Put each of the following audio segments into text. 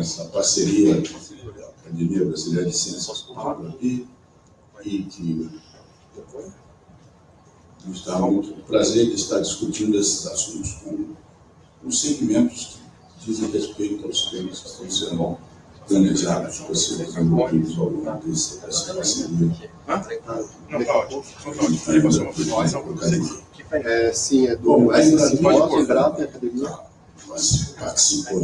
essa parceria da Academia Brasileira de Ciências com a e, e que nos dá muito prazer de estar discutindo esses assuntos com os segmentos que dizem respeito aos temas que estão sendo planejados para serem desenvolvidos ao longo dessa parceria. Não, tá ótimo. Não, tá ótimo. É, sim, é do Bom, ainda S5 Embrapa Academia. participou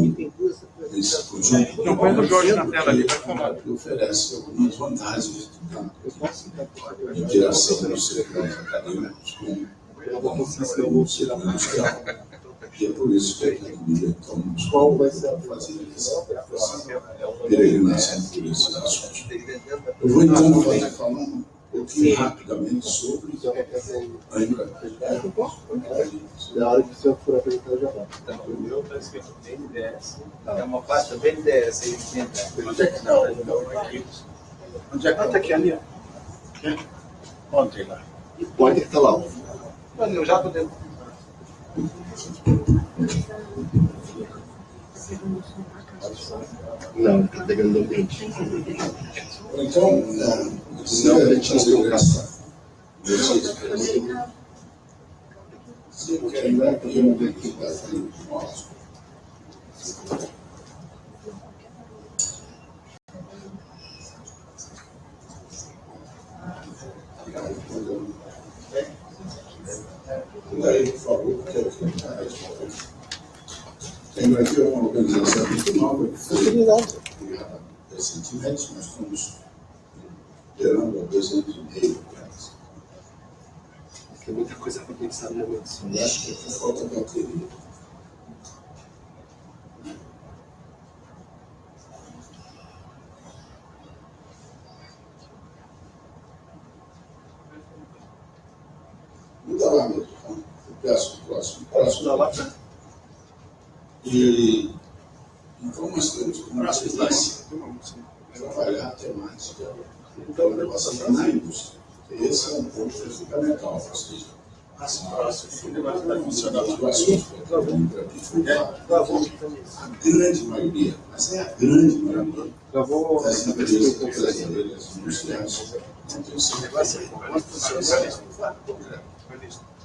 desse conjunto. Não, põe o Jorge na tela ali, vai falar. que oferece algumas vantagens de interação dos setores acadêmicos com o setor industrial. E é por isso que a academia então, nos Qual vai ser a fazer essa peregrinação por esses assuntos. Eu vou então fazer pouquinho rapidamente sobre a Embraer. Na hora que o senhor for apresentar, já vai. O meu está escrito BNDES. É uma pasta BNDES aí. Onde é que está? Onde é que Ah, tá aqui ali, ó. Ontem lá. Onde é que está lá? Mano, eu já tô dentro. Não, está pegando o ambiente. Então, se Não, gente não fazer essa exercício, se eu quero lembrar que eu não tenho que dar aqui, nossa. Daí, por favor, porque eu quero dar que é uma organização muito nova? Criada recentemente, nós estamos esperando há dois anos e meio atrás. Tem muita coisa para pensar no momento. Eu acho que é falta de bateria. Muda lá mesmo, tá? Eu peço o próximo. Próximo. E então nós temos como tendência trabalhar a temática da inovação na indústria. Esse é um ponto fundamental, ou seja, as próximas que eu trabalho para aqui foi a grande maioria, mas é a grande maioria das empresas brasileiras industriais não tem sido E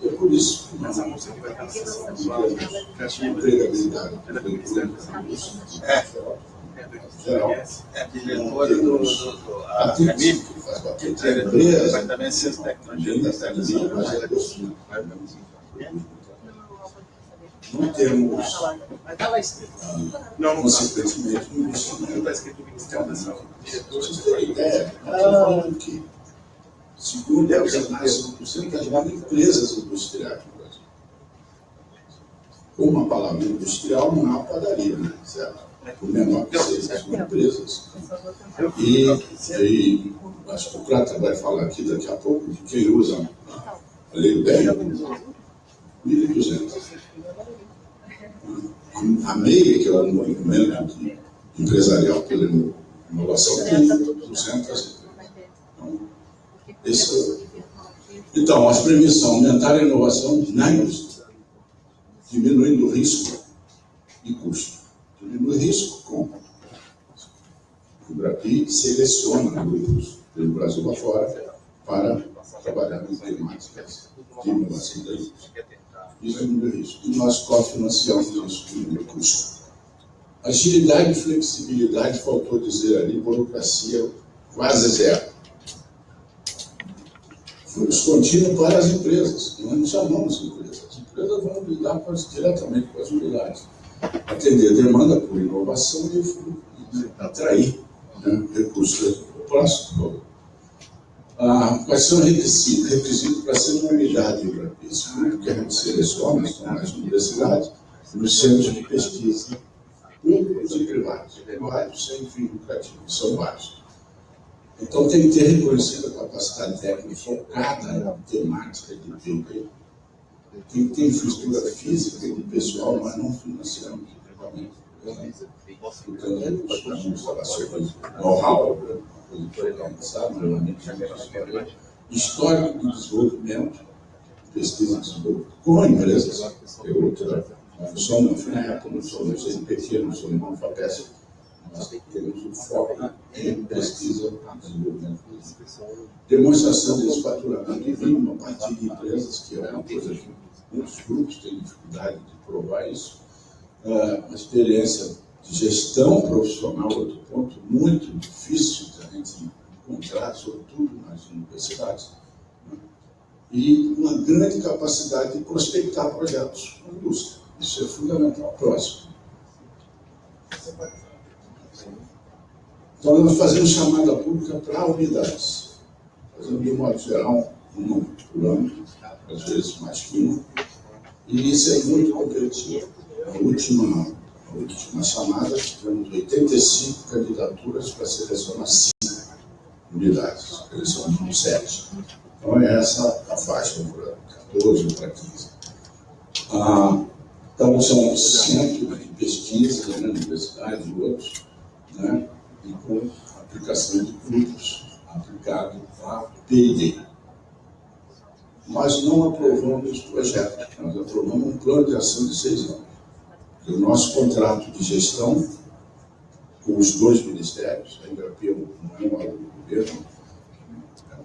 é por isso que nós vamos ter a empregabilidade É. geral. É, diretor do, do, do a Aqui Camille, que faz bater diretor do empresa, Departamento de Ciência e Tecnologia da Tecnologia, mas é do não temos, Não, não tá. consequentemente, um Não está escrito Ministério da Saúde. Diretor Vocês terem ideia, nós estamos que, segundo a organização, porcentagem de empresas industriais no Brasil. Uma palavra industrial não há uma padaria, né? certo? O menor que seja, são empresas. E, e acho que o Prata vai falar aqui daqui a pouco de quem usa a lei bem, 1.200. A MEI, que é o movimento empresarial pela inovação, tem 200. Então, as premissas são aumentar a inovação na indústria, diminuindo o risco e custo. Diminui o risco com o Brapi seleciona grupos pelo Brasil afora para trabalhar em temáticas de inovação da indústria. Isso diminui o risco. E nós cofinanciamos isso, diminui o custo. Agilidade e flexibilidade, faltou dizer ali, burocracia quase zero. Fluxo contínuo para as empresas. Nós não chamamos empresas. As empresas vão lidar com as- diretamente com as unidades. Atender a demanda por inovação e, atrair né, recursos. Próximo. Ah, quais são os requisitos? Requisitos para ser uma unidade para esse grupo que a gente seleciona, estão nas universidades, nos centros de pesquisa, públicos e privados. Privados sem fim lucrativo, são vários. Então tem que ter reconhecida a capacidade técnica focada na temática de PIB. Tem que ter infraestrutura física e pessoal, mas não financiamos equipamento. Portanto, nós temos instalações, know-how, histórico de desenvolvimento, pesquisa e desenvolvimento, com empresas, é função, não foi na época, não somos em pequeno, somos em uma FAPESP, foco em pesquisa e desenvolvimento. Demonstração desse faturamento mínimo a partir de empresas, que é uma coisa que muitos grupos têm dificuldade de provar isso. Uh, uma experiência de gestão profissional, outro ponto muito difícil de a gente encontrar, sobretudo nas universidades. Né? E uma grande capacidade de prospectar projetos na indústria. Isso é fundamental. Próximo. Então, nós fazemos chamada pública para unidades. Fazemos, de modo geral, uma por ano, às vezes mais que uma. E isso é muito competitivo. A última, a última chamada, tivemos 85 candidaturas para selecionar 5 unidades. Selecionamos 7. Então, é essa a faixa para 14 ou para 15. Ah, então, são centros de pesquisa né, universidade e outros, né? E com aplicação de grupos aplicado a P&D. Nós não aprovamos projeto, nós aprovamos um plano de ação de seis anos. E o nosso contrato de gestão com os dois ministérios, a Embrapia é um órgão do governo, é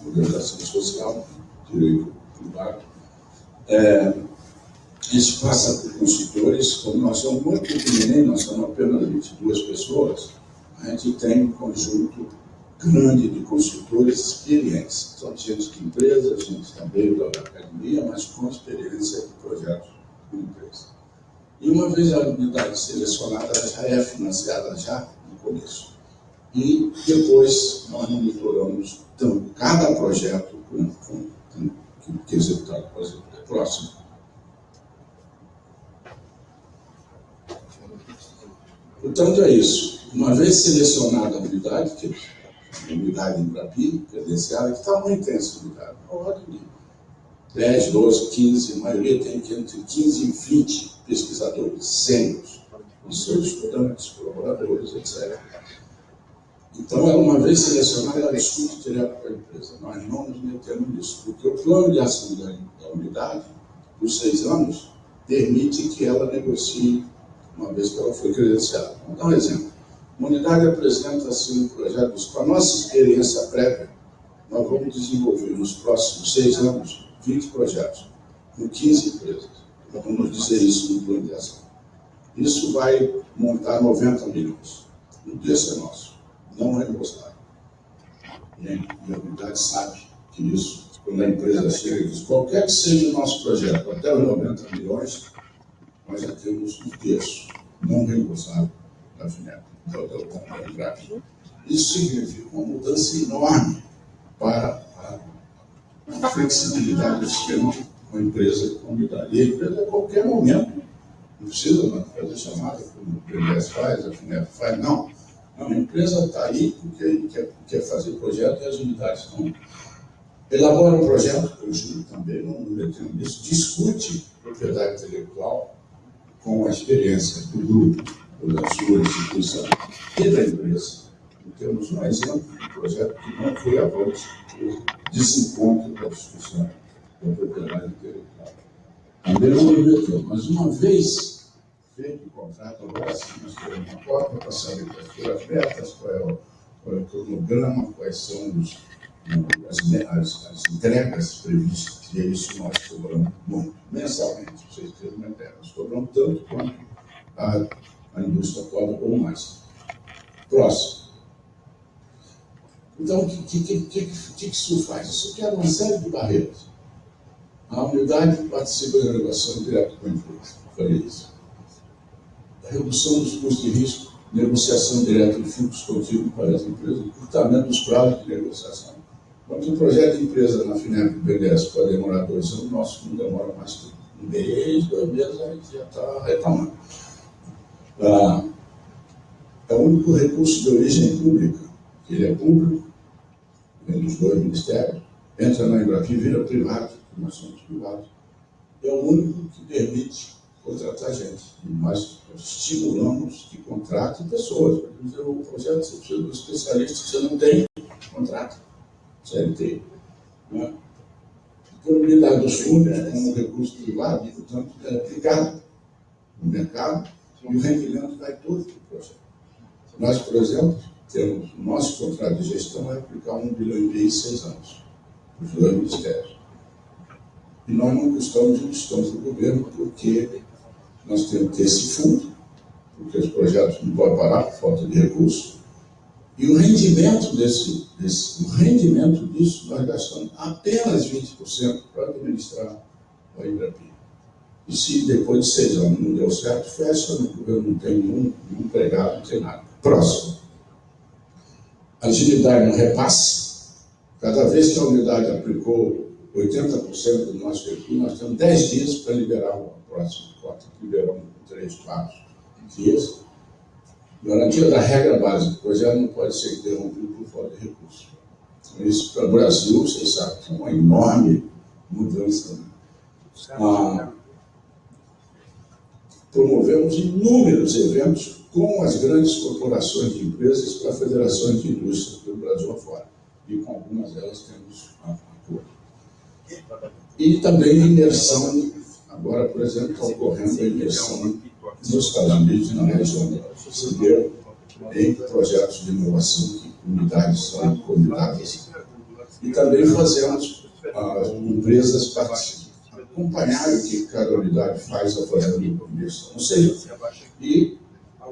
uma organização social, direito privado, é, isso passa por consultores, como nós somos muito pequenininhos, nós somos apenas 22 pessoas, a gente tem um conjunto grande de consultores experientes. São gente de empresa, gente também da academia, mas com experiência de projetos de empresa. E uma vez a unidade selecionada, ela já é financiada já no começo. E depois nós monitoramos então, cada projeto com, com, com, que é executado. Por exemplo, próximo. Portanto, é isso. Uma vez selecionada a unidade, que é unidade em Brapi, credenciada, que está muito intensa unidade, na ordem de 10, 12, 15, a maioria tem entre 15 e 20 pesquisadores sênios, com seus estudantes, colaboradores, etc. Então, uma vez selecionada, ela discute direto com a empresa. Nós não nos metemos nisso, porque o plano de ação da, da unidade, por seis anos, permite que ela negocie uma vez que ela foi credenciada. Vamos dar um exemplo. Uma unidade apresenta assim um projeto, com a nossa experiência prévia, nós vamos desenvolver nos próximos seis anos 20 projetos, com 15 empresas. Nós vamos dizer isso no plano de ação. Isso vai montar 90 milhões. O desse é nosso, não é reembolsado. E a unidade sabe que isso, quando a empresa chega e diz, qualquer que seja o nosso projeto, até os 90 milhões, nós já temos um terço não reembolsado da FINEP, Isso significa uma mudança enorme para a flexibilidade do esquema com a empresa comunidade. E a empresa, a qualquer momento, não precisa fazer chamada, como o PBS faz, a FINEP faz, não. não a empresa está aí porque quer, quer fazer projeto e as unidades não. Elabora um projeto, eu juro também, não me metendo nisso, discute propriedade intelectual, com a experiência do grupo, da sua instituição e da empresa. E temos um exemplo de projeto que não foi avante por desencontro da discussão da propriedade intelectual. Também não objeteu, mas uma vez feito o contrato, agora sim nós temos uma porta para saber quais foram as metas, qual é o, qual é o cronograma, quais são os as, as, as entregas previstas, e é isso nós cobramos muito, mensalmente, vocês terem uma ideia. Nós cobramos tanto quanto a, a indústria cobra ou mais. Próximo. Então, o que, que, que, que, isso faz? Isso quebra uma série de barreiras. A unidade participa da negociação direta com a empresa. Falei isso. A redução dos custos de risco, negociação direta de fluxo contínuo para as empresas, encurtamento dos prazos de negociação quando um projeto de empresa na FINEP do BNDES pode demorar dois anos, o nosso não demora mais que um mês, dois meses, a gente já está retomando. Ah, é o único recurso de origem pública. Ele é público, vem dos dois ministérios, entra na Embrapi e vira privado, nós somos privados. É o único que permite contratar gente. Nós estimulamos que contrate pessoas. Dizer, o projeto você precisa de um especialista, você não tem, contrato. CLT. Né? Disponibilidade dos fundos como recurso privado, portanto, é aplicado no mercado e o rendimento vai todo para o projeto. Nós, por exemplo, temos o nosso contrato de gestão é aplicar um bilhão e meio em seis anos, os dois ministérios. E nós não custamos e custamos do governo porque nós temos que ter esse fundo, porque os projetos não podem parar por falta de recursos. E o rendimento desse, desse o rendimento disso, nós gastamos apenas 20% para administrar o Ibrapi. E se depois de seis anos não deu certo, fecha, governo não tem nenhum, empregado, não tem nada. Próximo. Agilidade no repasse. Cada vez que a unidade aplicou 80% do nosso recurso, nós temos 10 dias para liberar o próximo cota, liberamos 3, 4 dias. Garantia da regra básica, o projeto não pode ser interrompido por falta de recursos. Então, isso para o Brasil, vocês sabem é uma enorme mudança. Ah, promovemos inúmeros eventos com as grandes corporações de empresas para federações de indústria do Brasil afora. E com algumas delas temos acordo. E também imersão, agora, por exemplo, está ocorrendo a imersão nos Estados Unidos na região Brasileira em projetos de inovação que unidades são convidadas. E também fazemos as empresas acompanhar o que cada unidade faz a fazer imersão. Ou seja, e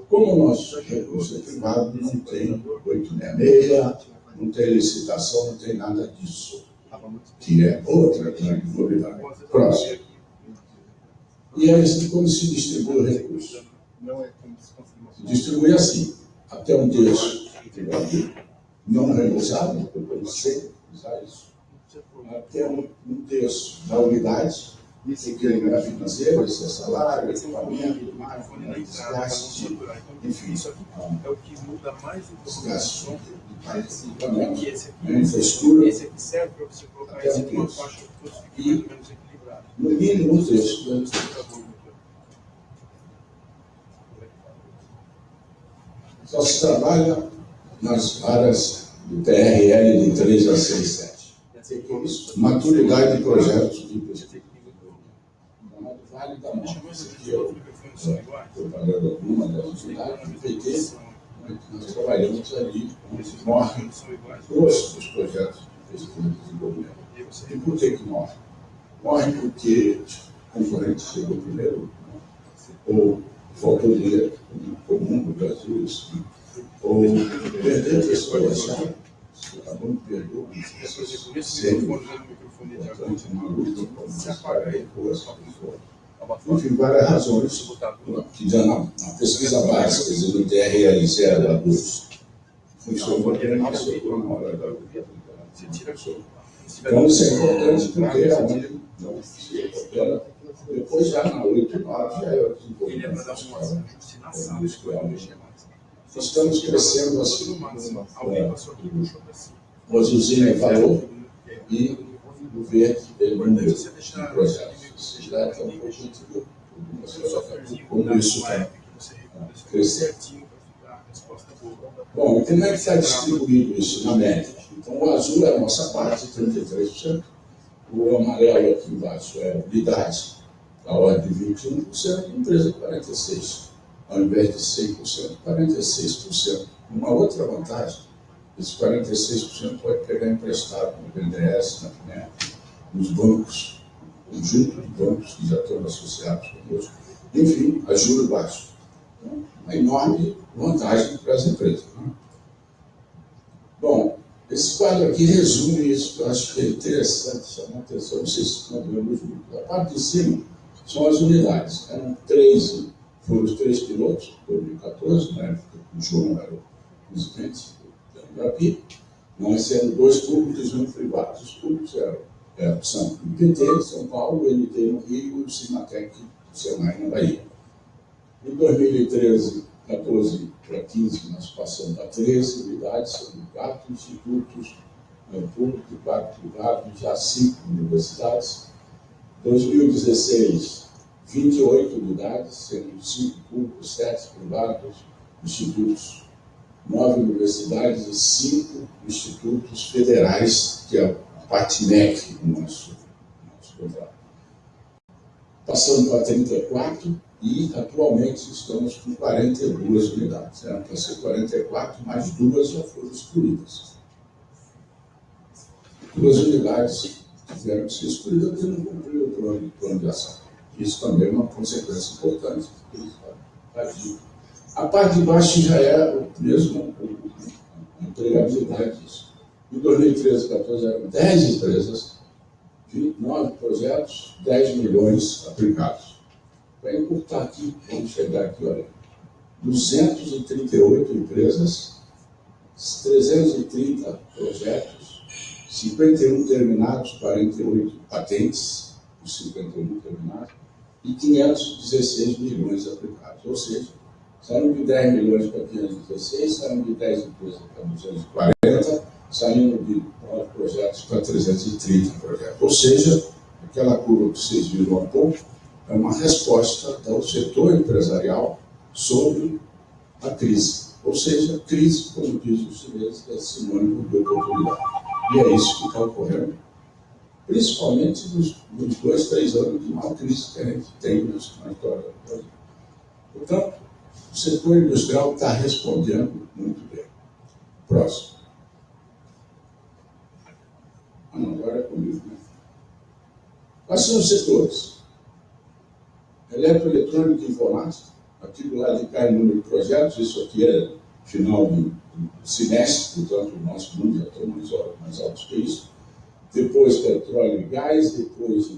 como o nosso recurso é privado, não tem 866, não tem licitação, não tem nada disso, que é outra grande novidade. Próximo. E é assim como se distribui o recurso. Distribui assim, até um terço não reembolsável, eu sei usar isso, até um, um terço da unidade, isso que é financeiro, isso é salário, equipamento, máquina, desgaste, enfim, é o que muda mais o desgaste do que esse aqui. infraestrutura, Esse aqui serve para você colocar esse aqui terço. faixa que fosse fique mais ou menos equilibrado. no mínimo um terço. né? Só se trabalha nas áreas do TRL de 3 a 6, 7. Maturidade de projetos de pesquisa. Vale da eu os é microfones são iguais. propaganda alguma das unidades do PT. Nós trabalhamos ali Esses com morre microfones são iguais. grosso dos projetos de pesquisa e desenvolvimento. E E por que que morre? Morre porque o concorrente chegou primeiro, né? ou faltou dinheiro comum no Brasil, isso, né? ou sabe? A bom né, portanto, uma luta com se os apaga aí, caras, só pessoas. abafa. Enfim, várias razões que já na, na pesquisa básica, quer dizer, no TRL 0 a 2, funcionou funcionou na hora da Então, isso é importante porque realmente não se. Depois, já na 8 e 9, já é o Ele é para desenvolvimento dar da uma escola. Estamos crescendo assim. O Azulzinho falou e o verde ele não deu Se você deixar no processo. Vocês já estão um pouco antigo. Como isso está crescendo. certinho para ficar a resposta boa. Bom, e como é que está distribuído isso na média? Então, o azul é a nossa parte, 33%. O amarelo aqui embaixo é unidade, a ordem de 21%, empresa 46%. Ao invés de 100%, 46%. Uma outra vantagem, esse 46% pode pegar emprestado no BNDES, na FNEP, nos bancos, conjunto de bancos que já estão associados conosco. Enfim, a juros baixos. Então, uma enorme vantagem para as empresas. né? Bom, esse quadro aqui resume isso, eu acho que é interessante chamar atenção, não sei se estão vendo junto. A parte de cima são as unidades. Eram 13, foram os três pilotos, 2014, na época o João era o presidente da Embrapi, nós sendo dois públicos e um privado. Os públicos eram, são o de São Paulo, o MT no Rio e o Cimatec do Senai na Bahia. Em 2013, 14 para 15, nós passamos a 13 unidades, são quatro institutos né, públicos e quatro privados, já cinco universidades. 2016, 28 unidades, sendo cinco públicos, sete privados, institutos, nove universidades e cinco institutos federais, que é a parte MEC do nosso, nosso contrato. Passando para 34 e atualmente estamos com 42 unidades. Eram para ser 44, mas duas já foram excluídas. Duas unidades tiveram que ser excluídas porque não cumpriram o plano, plano de ação. Isso também é uma consequência importante. A parte de baixo já é mesmo a empregabilidade disso. Em 2013 2014 eram 10 empresas, 29 projetos, 10 milhões aplicados. Para encurtar aqui, vamos chegar aqui, olha, 238 empresas, 330 projetos, 51 terminados, 48 patentes, os 51 terminados, e 516 milhões aplicados. Ou seja, saíram de 10 milhões para 516, saíram de 10 empresas para 240, saindo de projetos para 330 projetos. Ou seja, aquela curva que vocês viram há pouco é uma resposta do setor empresarial sobre a crise. Ou seja, crise, como dizem os chineses, é sinônimo de oportunidade. E é isso que está ocorrendo, principalmente nos, nos, dois, três anos de maior crise que a gente tem na história do Brasil. Portanto, o setor industrial está respondendo muito bem. Próximo. Ah, não, agora é comigo, né? Quais são os setores? Eletroeletrônica e informática, aquilo lá de cai número de projetos, isso aqui é final do, semestre, portanto o nosso número já está mais alto que isso. Depois petróleo e gás, depois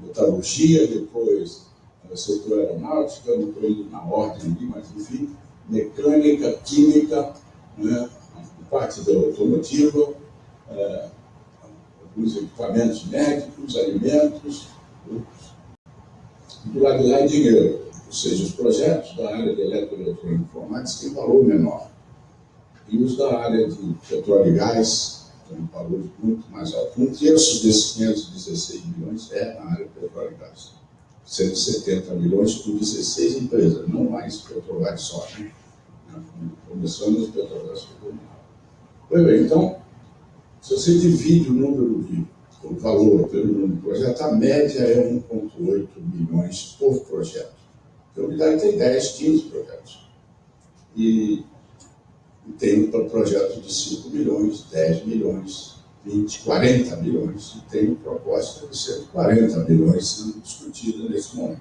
metalurgia, depois setor aeronáutica, não estou indo na ordem ali, mas enfim, mecânica, química, né, parte da automotiva, é, alguns equipamentos médicos, alimentos, do lado de lá é dinheiro, ou seja, os projetos da área de eletroeletrônica e informática têm valor menor. E os da área de petróleo e gás um valor muito mais alto. Um terço desses 516 milhões é na área petróleo e gás. 170 milhões por 16 empresas, não mais Petrobras só. Né? Começando os Petrobras Pois bem, então, se você divide o número de o valor pelo número de projetos, a média é 1,8 milhões por projeto. Então, a unidade tem 10, 15 projetos. E, e tem um projeto de 5 milhões, 10 milhões, 20, 40 milhões. E tem proposta de 140 milhões sendo discutida nesse momento.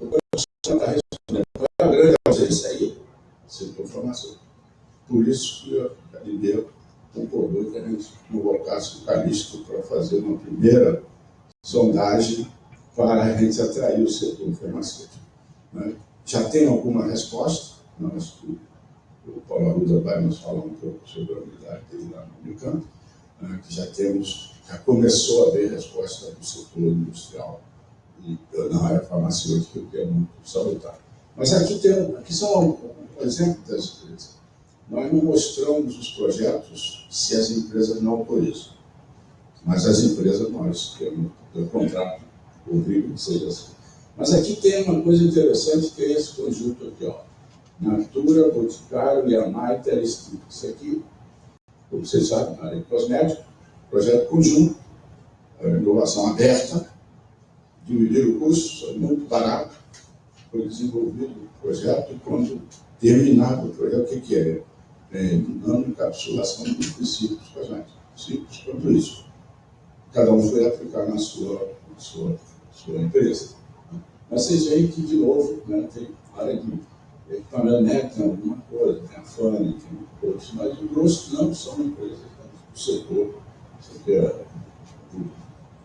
Então, está respondendo qual é a grande ausência aí? Setor farmacêutico. Por isso que a Caribe concordou que a gente convocasse o Calixto para fazer uma primeira sondagem para a gente atrair o setor farmacêutico. Né? Já tem alguma resposta, nós, o, o Paulo Arruda vai nos falar um pouco sobre a unidade dele lá no Unicamp, né? que já temos, já começou a haver resposta do setor industrial e na área farmacêutica, que é muito salutar. Mas aqui, tem, aqui são um, um exemplo das empresas. Nós não mostramos os projetos se as empresas não autorizam. Mas as empresas nós temos o contrato, obrigo que seja assim. Mas aqui tem uma coisa interessante que é esse conjunto aqui, ó. Natura, Boticário, Yamai, Telestip. Isso aqui, como vocês sabem, na área de cosmético, projeto conjunto, inovação aberta, dividir o custo, muito barato, foi desenvolvido o projeto e quando terminado o projeto, o que, que é? é, nanoencapsulação dos princípios cosméticos. Simples quanto isso. Cada um foi aplicar na sua, na sua, sua empresa. Mas vocês veem que, de novo, né, tem área de médico, tem alguma coisa, tem a FANE, tem outros, mas o grosso não são empresas do setor, setor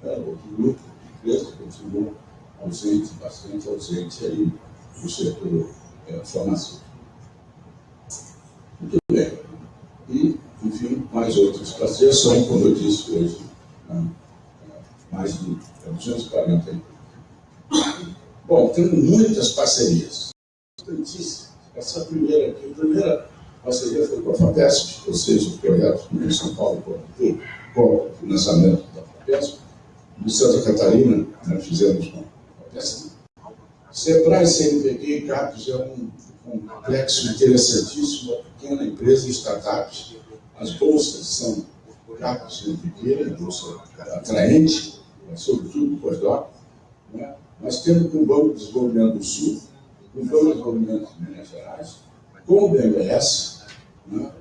é, outro grupo de empresas continua ausente, bastante ausente aí do setor é, farmacêutico. Muito bem. E, enfim, mais outras parcerias são, como eu disse hoje, né, mais de 240 Bom, temos muitas parcerias. Essa primeira aqui, a primeira parceria foi com a FAPESP, ou seja, o projeto em São Paulo com o financiamento da FAPESP. Em Santa Catarina, né, fizemos com a FAPESP. Sebrae, CNPq e CAPES é um complexo interessantíssimo, uma pequena empresa, startups. As bolsas são rápidas e pequenas, bolsa atraente, sobretudo pós-doc. Né? Nós temos com o Banco de Desenvolvimento do Sul, com o Banco de Desenvolvimento de Minas Gerais, com o BNDES, né?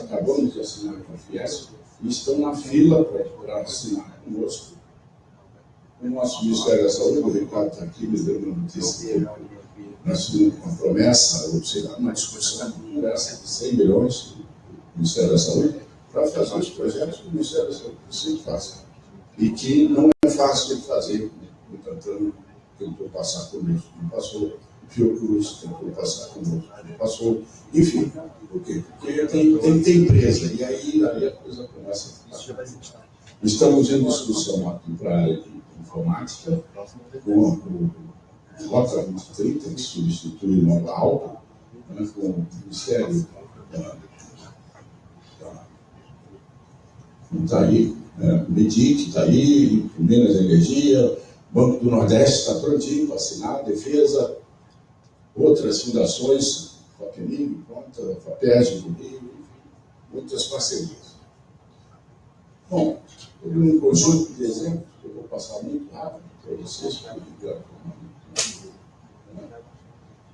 acabamos de assinar com a Fiesp, e estão na fila para assinar conosco. O nosso Ministério da Saúde, o Ricardo está aqui, me deu uma notícia que nós tínhamos uma promessa, ou sei lá, uma discussão, de 100 milhões do Ministério da Saúde para fazer os projetos que o Ministério da Saúde precisa fazer. E que não é fácil de fazer, o Tantano tentou passar conosco, não passou, Fiocruz tentou passar conosco, não passou, enfim, por quê? Porque tem, tem, empresa, e aí, aí a coisa começa a ficar. Estamos em discussão aqui para a área de informática, com o Rota 2030, que substitui Nova Alta, né, com o Ministério da, está aí, né, MEDIC está aí, Minas Energia, Banco do Nordeste está prontinho para assinar, Defesa, outras fundações, FAPEMIG, do Rio, enfim, muitas parcerias. Bom, um conjunto de exemplos que eu vou passar muito rápido para vocês, para ligar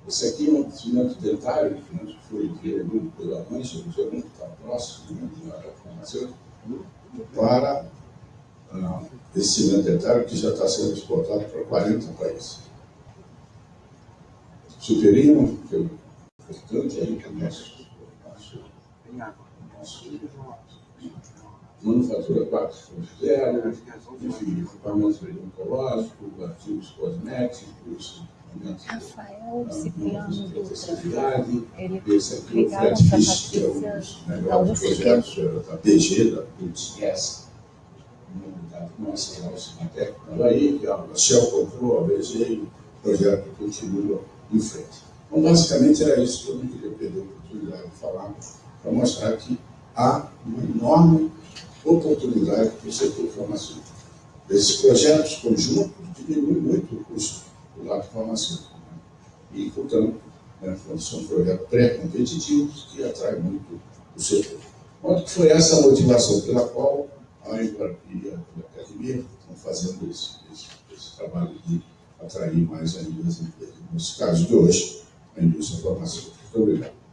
esse aqui é um cimento dentário que foi desenvolvido pela o G1, que está próximo né, da farmacêutica, para uh, esse dentário que já está sendo exportado para 40 países. Superiam, que é importante aí que o nosso, nosso, nosso manufatura 4.0, enfim, equipamentos oncológicos, artigos cosméticos, Rafael Cipriano Dutra. Esse aqui é o Fred Fisch, que é um dos da melhores projetos da PG, da PUTS, uma unidade nossa o Cinatec, aí, que a Shell comprou, a BG, o projeto continua em frente. Então, basicamente, era isso que eu não queria perder a oportunidade de falar, para mostrar que há uma enorme oportunidade para o setor farmacêutico. Esses projetos conjuntos diminuem muito o custo do lado farmacêutico. Né? E, portanto, né, são projetos pré-competitivos que atraem muito o setor. Quanto que foi essa motivação pela qual a Embraer e a Academia estão fazendo esse, esse, esse trabalho de atrair mais ainda as empresas. Caso de hoje, a indústria farmacêutica. Muito obrigado.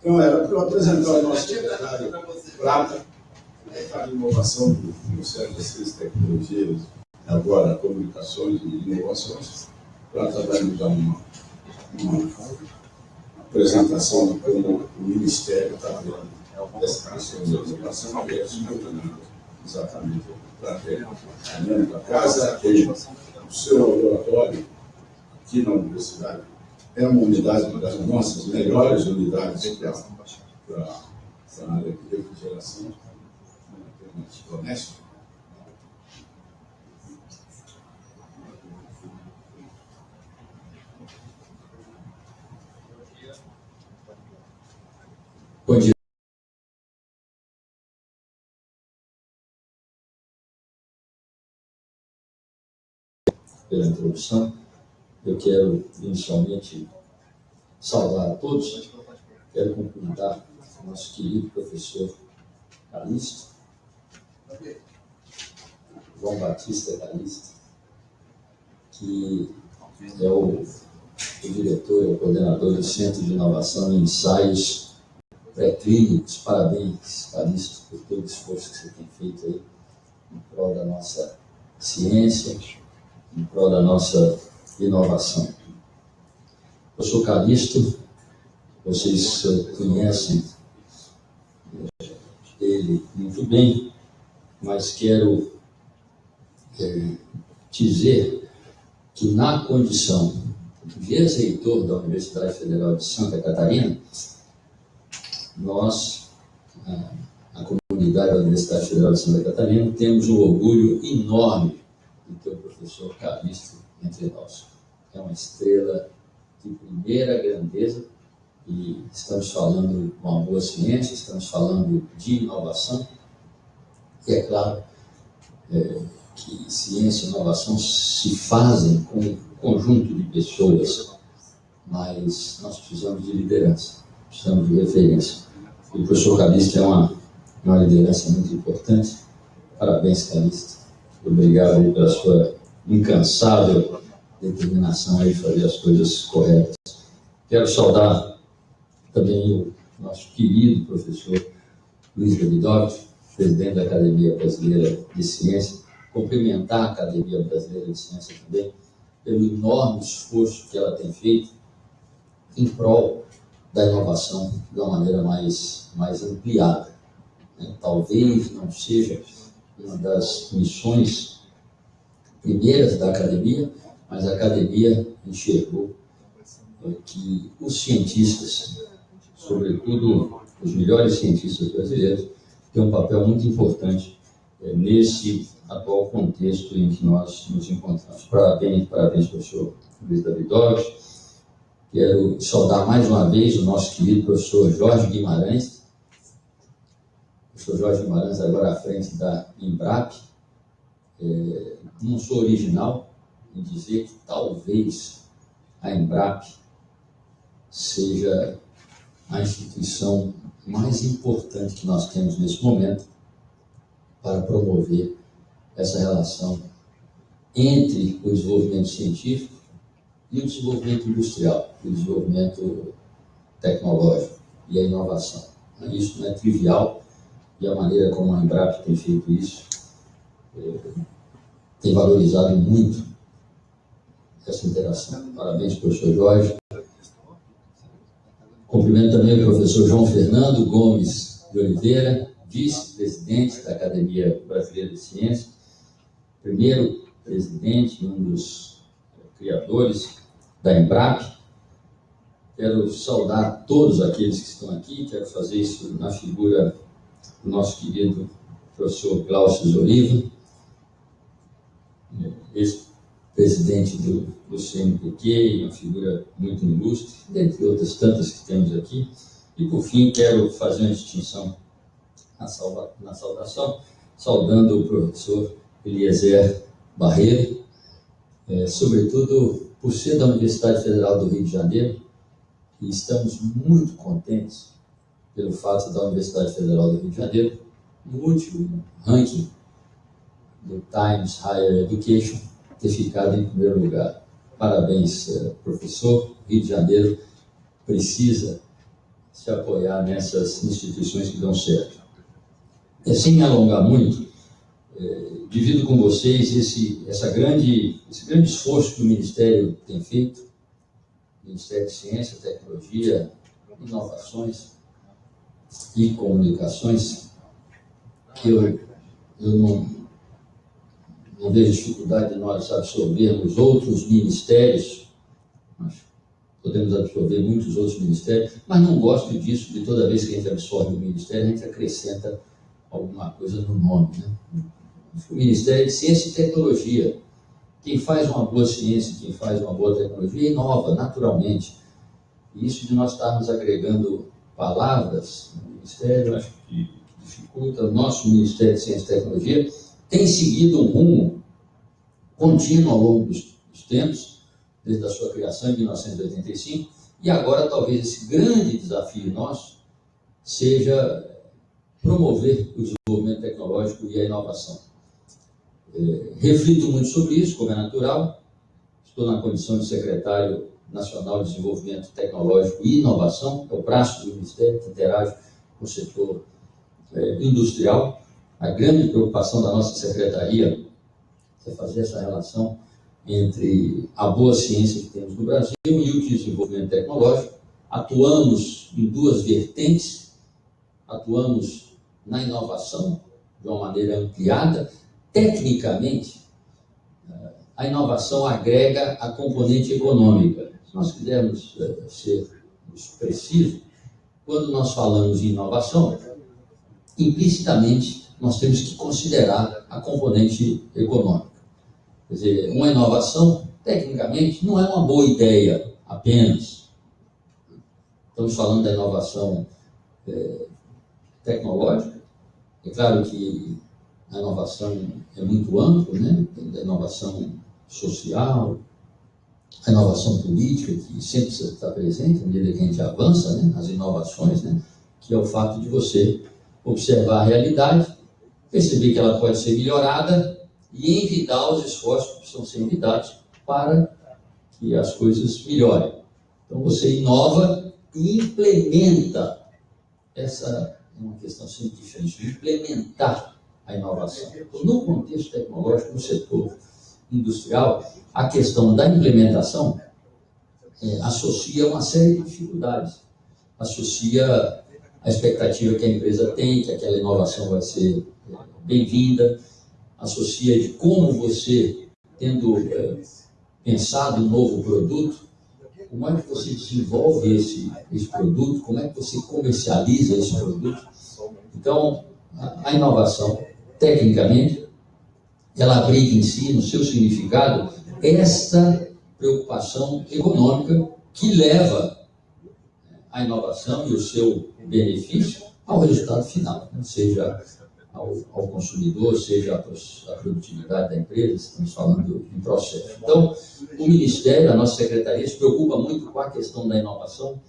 Então, era para eu apresentar o nosso secretário Prata, de inovação do Ministério das Ciências e Tecnologias, agora Comunicações e Inovações. Prata vai nos dar uma, uma apresentação de como o Ministério está vendo essa questão da inovação e é exatamente para ter a casa, tem o seu laboratório aqui na universidade é uma unidade das nossas melhores unidades para, para a área de refrigeração, doméstica. Bom Pela introdução, eu quero inicialmente saudar a todos. Quero cumprimentar o nosso querido professor Calixto, João Batista Calixto, que é o, o diretor, é o coordenador do Centro de Inovação e Ensaios Pré-Clínicos. Parabéns, Calixto, por todo o esforço que você tem feito aí em prol da nossa ciência, em prol da nossa inovação. Eu sou Calixto, vocês eh, conhecem eh, ele muito bem, mas quero é, dizer que na condição de ex-reitor da Universidade Federal de Santa Catarina, nós, a, comunidade da Universidade Federal de Santa Catarina, temos um orgulho enorme de ter o professor Calixto entre nós. É uma estrela de primeira grandeza e estamos falando de uma boa ciência, estamos falando de inovação e, é claro, é, que ciência e inovação se fazem com um conjunto de pessoas, mas nós precisamos de liderança, precisamos de referência. E o professor Calista é uma, uma liderança muito importante. Parabéns, Calista. Obrigado aí pela sua incansável determinação aí fazer as coisas corretas. Quero saudar também o nosso querido professor Luiz Davidovich, presidente da Academia Brasileira de Ciência, cumprimentar a Academia Brasileira de Ciência também pelo enorme esforço que ela tem feito em prol da inovação de uma maneira mais, mais ampliada. Né? Talvez não seja uma das missões primeiras da academia, mas a academia enxergou é, que os cientistas, sobretudo os melhores cientistas brasileiros, têm um papel muito importante é, nesse atual contexto em que nós nos encontramos. Parabéns, parabéns professor Luiz Davidovich. Quero saudar mais uma vez o nosso querido professor Jorge Guimarães, professor Jorge Guimarães agora à frente da Embrap. É, não sou original em dizer que talvez a Embrap seja a instituição mais importante que nós temos nesse momento para promover essa relação entre o desenvolvimento científico e o desenvolvimento industrial, o desenvolvimento tecnológico e a inovação. Isso não é trivial e a maneira como a Embrap tem feito isso é, tem valorizado muito essa interação. Parabéns, professor Jorge. Cumprimento também o professor João Fernando Gomes de Oliveira, vice-presidente da Academia Brasileira de Ciências, primeiro presidente, um dos criadores da Embrap. Quero saudar todos aqueles que estão aqui, quero fazer isso na figura do nosso querido professor Glaucio Zoriva, ex-presidente do, do CNPq, uma figura muito ilustre, dentre outras tantas que temos aqui. E, por fim, quero fazer uma distinção na, salva, na saudação, saudando o professor Eliezer Barreiro, é, sobretudo por ser da Universidade Federal do Rio de Janeiro, e estamos muito contentes pelo fato da Universidade Federal do Rio de Janeiro, no último ranking do Times Higher Education, ter ficado em primeiro lugar. Parabéns, eh, professor. Rio de Janeiro precisa se apoiar nessas instituições que dão certo. E sem me alongar muito, eh, divido com vocês esse, essa grande, esse grande esforço que o Ministério tem feito, Ministério de Ciência, Tecnologia, Inovações e Comunicações, que eu, eu não, não vejo dificuldade de nós absorvermos outros ministérios, nós podemos absorver muitos outros ministérios, mas não gosto disso, de toda vez que a gente absorve um ministério, a gente acrescenta alguma coisa no nome. Né? O Ministério de Ciência e Tecnologia. Quem faz uma boa ciência, quem faz uma boa tecnologia, inova naturalmente. E isso de nós estarmos agregando palavras no Ministério, acho que dificulta. O nosso Ministério de Ciência e Tecnologia tem seguido um rumo contínuo ao longo dos, dos tempos, desde a sua criação em 1985, e agora talvez esse grande desafio nosso seja promover o desenvolvimento tecnológico e a inovação. É, reflito muito sobre isso, como é natural. Estou na condição de secretário nacional de desenvolvimento tecnológico e inovação, é o braço do Ministério que interage com o setor é, industrial. A grande preocupação da nossa secretaria é fazer essa relação entre a boa ciência que temos no Brasil e o desenvolvimento tecnológico. Atuamos em duas vertentes, atuamos na inovação de uma maneira ampliada. Tecnicamente, a inovação agrega a componente econômica. Se nós quisermos eh, ser precisos, quando nós falamos em inovação, implicitamente nós temos que considerar a componente econômica. Quer dizer, uma inovação, tecnicamente, não é uma boa ideia apenas. Estamos falando da inovação é, tecnológica. É claro que a inovação é muito ampla, né? A inovação social, a inovação política, que sempre está presente, à medida que a gente avança, né? as inovações, né? que é o fato de você observar a realidade, perceber que ela pode ser melhorada e envidar os esforços que precisam ser envidados para que as coisas melhorem. Então você inova e implementa essa é uma questão difícil, implementar a inovação. No contexto tecnológico, no setor industrial, a questão da implementação é, associa uma série de dificuldades. Associa a expectativa que a empresa tem, que aquela inovação vai ser é, bem-vinda, associa de como você, tendo é, pensado um novo produto, como é que você desenvolve esse, esse produto, como é que você comercializa esse produto. Então, a, a inovação, tecnicamente, ela abriga em si, no seu significado, esta preocupação econômica que leva a inovação e o seu benefício ao resultado final, né? seja ao, ao, consumidor, seja a, produtividade da empresa, estamos falando em processo. Então, o Ministério, a nossa Secretaria, se preocupa muito com a questão da inovação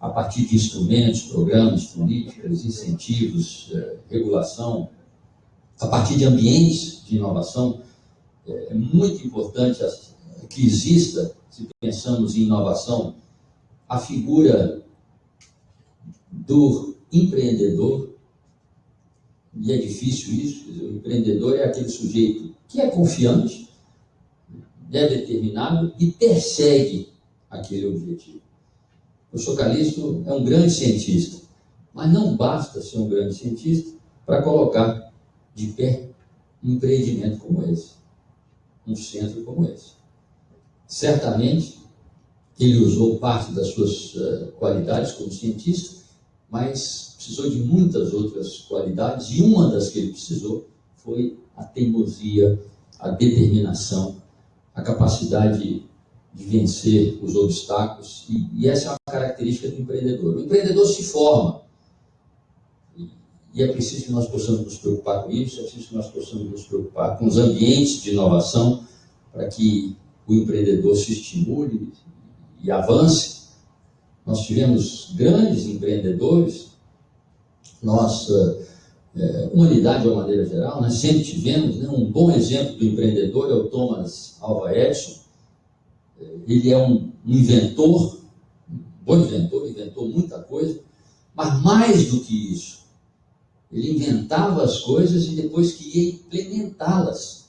a partir de instrumentos, programas, políticas, incentivos, eh, regulação, a partir de ambientes de inovação. É muito importante que exista, se pensamos em inovação, a figura do empreendedor, e é difícil isso, o empreendedor é aquele sujeito que é confiante, é determinado e persegue aquele objetivo. O Socalisto é um grande cientista, mas não basta ser um grande cientista para colocar de pé um empreendimento como esse, um centro como esse. Certamente, ele usou parte das suas uh, qualidades como cientista, mas precisou de muitas outras qualidades, e uma das que ele precisou foi a teimosia, a determinação, a capacidade de vencer os obstáculos, e, e essa é uma característica do empreendedor. O empreendedor se forma, e é preciso que nós possamos nos preocupar com isso, é preciso que nós possamos nos preocupar com os ambientes de inovação para que o empreendedor se estimule e avance. Nós tivemos grandes empreendedores, nossa é, humanidade de uma maneira geral, nós sempre tivemos né, um bom exemplo do empreendedor, é o Thomas Alva Edison. Ele é um, um inventor, um bom inventor, inventou muita coisa, mas mais do que isso, ele inventava as coisas e depois queria implementá-las.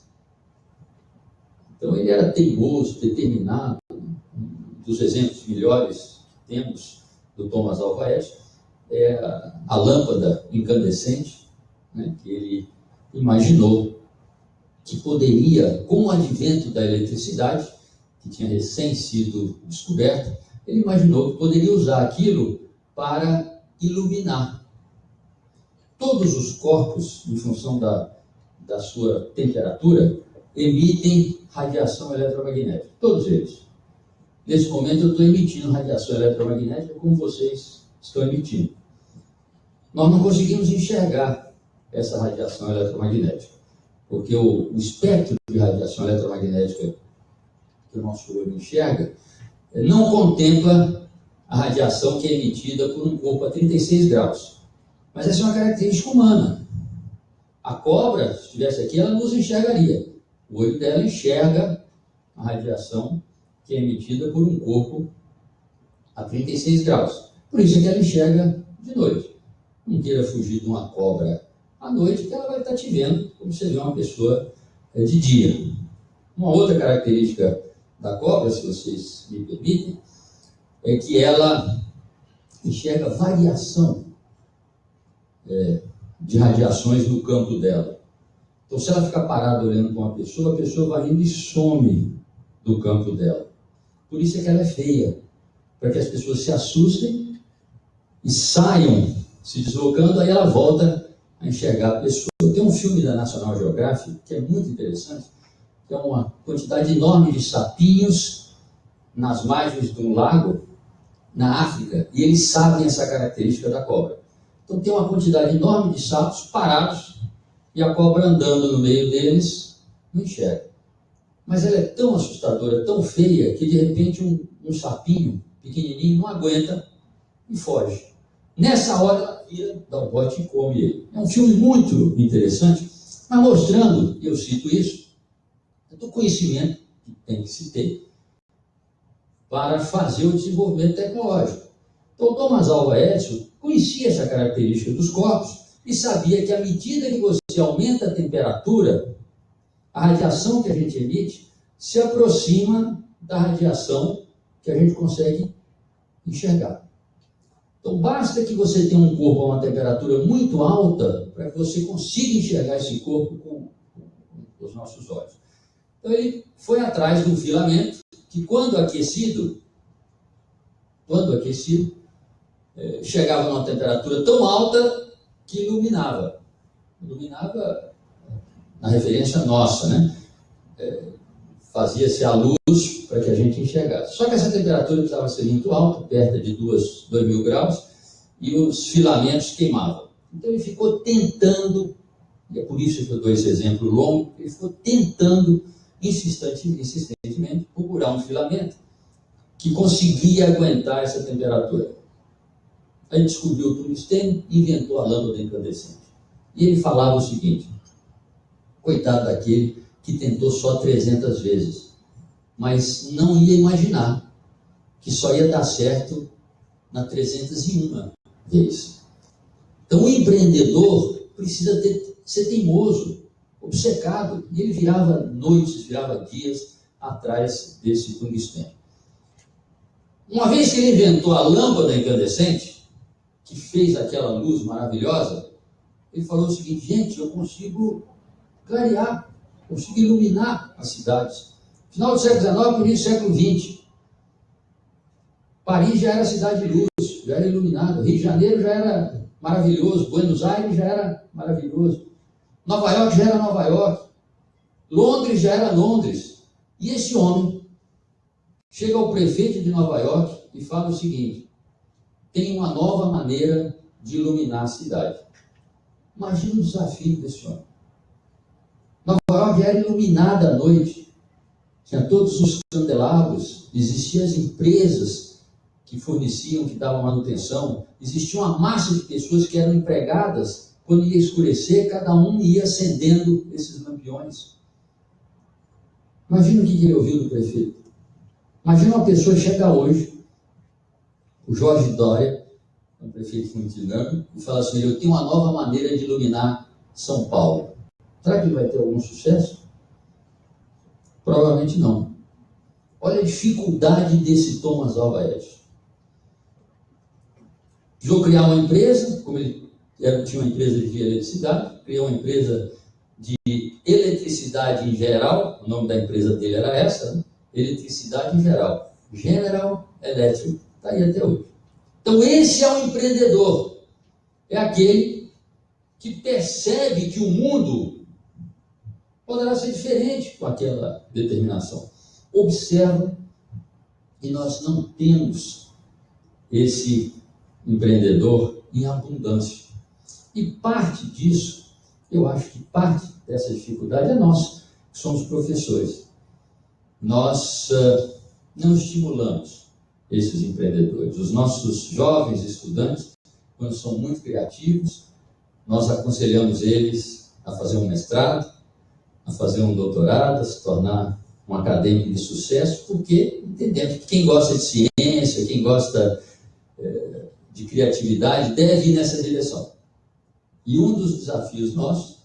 Então ele era teimoso, determinado. Um dos exemplos melhores que temos do Thomas Alva Edison é a lâmpada incandescente, né, que ele imaginou que poderia, com o advento da eletricidade, que tinha recém sido descoberta, ele imaginou que poderia usar aquilo para iluminar todos os corpos, em função da, da sua temperatura, emitem radiação eletromagnética. Todos eles. Nesse momento eu estou emitindo radiação eletromagnética como vocês estão emitindo. Nós não conseguimos enxergar essa radiação eletromagnética, porque o, o espectro de radiação eletromagnética que o nosso olho enxerga não contempla a radiação que é emitida por um corpo a 36 graus. Mas essa é uma característica humana. A cobra, se estivesse aqui, ela nos enxergaria. O olho dela enxerga a radiação que é emitida por um corpo a 36 graus. Por isso é que ela enxerga de noite. Não queira fugir de uma cobra à noite, que ela vai estar te vendo como você vê uma pessoa é, de dia. Uma outra característica da cobra, se vocês me permitem, é que ela enxerga variação é, de radiações no campo dela. Então, se ela ficar parada olhando para uma pessoa, a pessoa vai indo e some do campo dela. Por isso é que ela é feia, para que as pessoas se assustem e saiam se deslocando, aí ela volta a enxergar a pessoa. Tem um filme da National Geographic que é muito interessante, que é uma quantidade enorme de sapinhos nas margens de um lago na África, e eles sabem essa característica da cobra. Então tem uma quantidade enorme de sapos parados e a cobra andando no meio deles não enxerga. Mas ela é tão assustadora, tão feia, que de repente um, um sapinho pequenininho não aguenta e foge. Nessa hora ela vira, dá um bote e come ele. É um filme muito interessante, mas mostrando, eu cito isso, do conhecimento que tem que se ter para fazer o desenvolvimento tecnológico. Então, Thomas Alva Edison conhecia essa característica dos corpos e sabia que à medida que você aumenta a temperatura, a radiação que a gente emite se aproxima da radiação que a gente consegue enxergar. Então, basta que você tenha um corpo a uma temperatura muito alta para que você consiga enxergar esse corpo com, com os nossos olhos. Então, ele foi atrás de um filamento que, quando aquecido, quando aquecido, eh, chegava a uma temperatura tão alta que iluminava. Iluminava na referência nossa, né? É, Fazia-se a luz para que a gente enxergasse. Só que essa temperatura precisava ser muito alta, perto de 2 mil graus, e os filamentos queimavam. Então ele ficou tentando, e é por isso que eu dou esse exemplo longo, ele ficou tentando insistentemente procurar um filamento que conseguia aguentar essa temperatura. Aí descobriu o tungstênio e inventou a lâmpada incandescente. E ele falava o seguinte: coitado daquele que tentou só 300 vezes, mas não ia imaginar que só ia dar certo na 301 vez. Então o empreendedor precisa ter, ser teimoso, obcecado, e ele virava noites, virava dias atrás desse tungstênio. Uma vez que ele inventou a lâmpada incandescente, que fez aquela luz maravilhosa, ele falou o seguinte: gente, eu consigo clarear, consigo iluminar as cidades. Final do século XIX, início do século XX. Paris já era cidade de luz, já era iluminado. Rio de Janeiro já era maravilhoso. Buenos Aires já era maravilhoso. Nova York já era Nova York. Londres já era Londres. E esse homem chega ao prefeito de Nova York e fala o seguinte: tem uma nova maneira de iluminar a cidade. Imagina o desafio desse homem. Nova York era iluminada à noite, tinha todos os candelabros, existiam as empresas que forneciam, que davam manutenção, existia uma massa de pessoas que eram empregadas. Quando ia escurecer, cada um ia acendendo esses lampiões. Imagina o que ele ouviu do prefeito. Imagina uma pessoa chegar hoje o Jorge Dória, é um prefeito muito dinâmico, e fala assim: eu tenho uma nova maneira de iluminar São Paulo. Será que ele vai ter algum sucesso? Provavelmente não. Olha a dificuldade desse Thomas Alva Edison. Precisou criar uma empresa, como ele tinha uma empresa de eletricidade, criou uma empresa de eletricidade em geral, o nome da empresa dele era essa, né? eletricidade em geral, General Electric Está aí até hoje. Então, esse é o empreendedor. É aquele que percebe que o mundo poderá ser diferente com aquela determinação. Observa e nós não temos esse empreendedor em abundância. E parte disso, eu acho que parte dessa dificuldade é nossa, que somos professores. Nós uh, não estimulamos esses empreendedores. Os nossos jovens estudantes, quando são muito criativos, nós aconselhamos eles a fazer um mestrado, a fazer um doutorado, a se tornar um acadêmico de sucesso, porque entendemos que quem gosta de ciência, quem gosta é, de criatividade, deve ir nessa direção. E um dos desafios nossos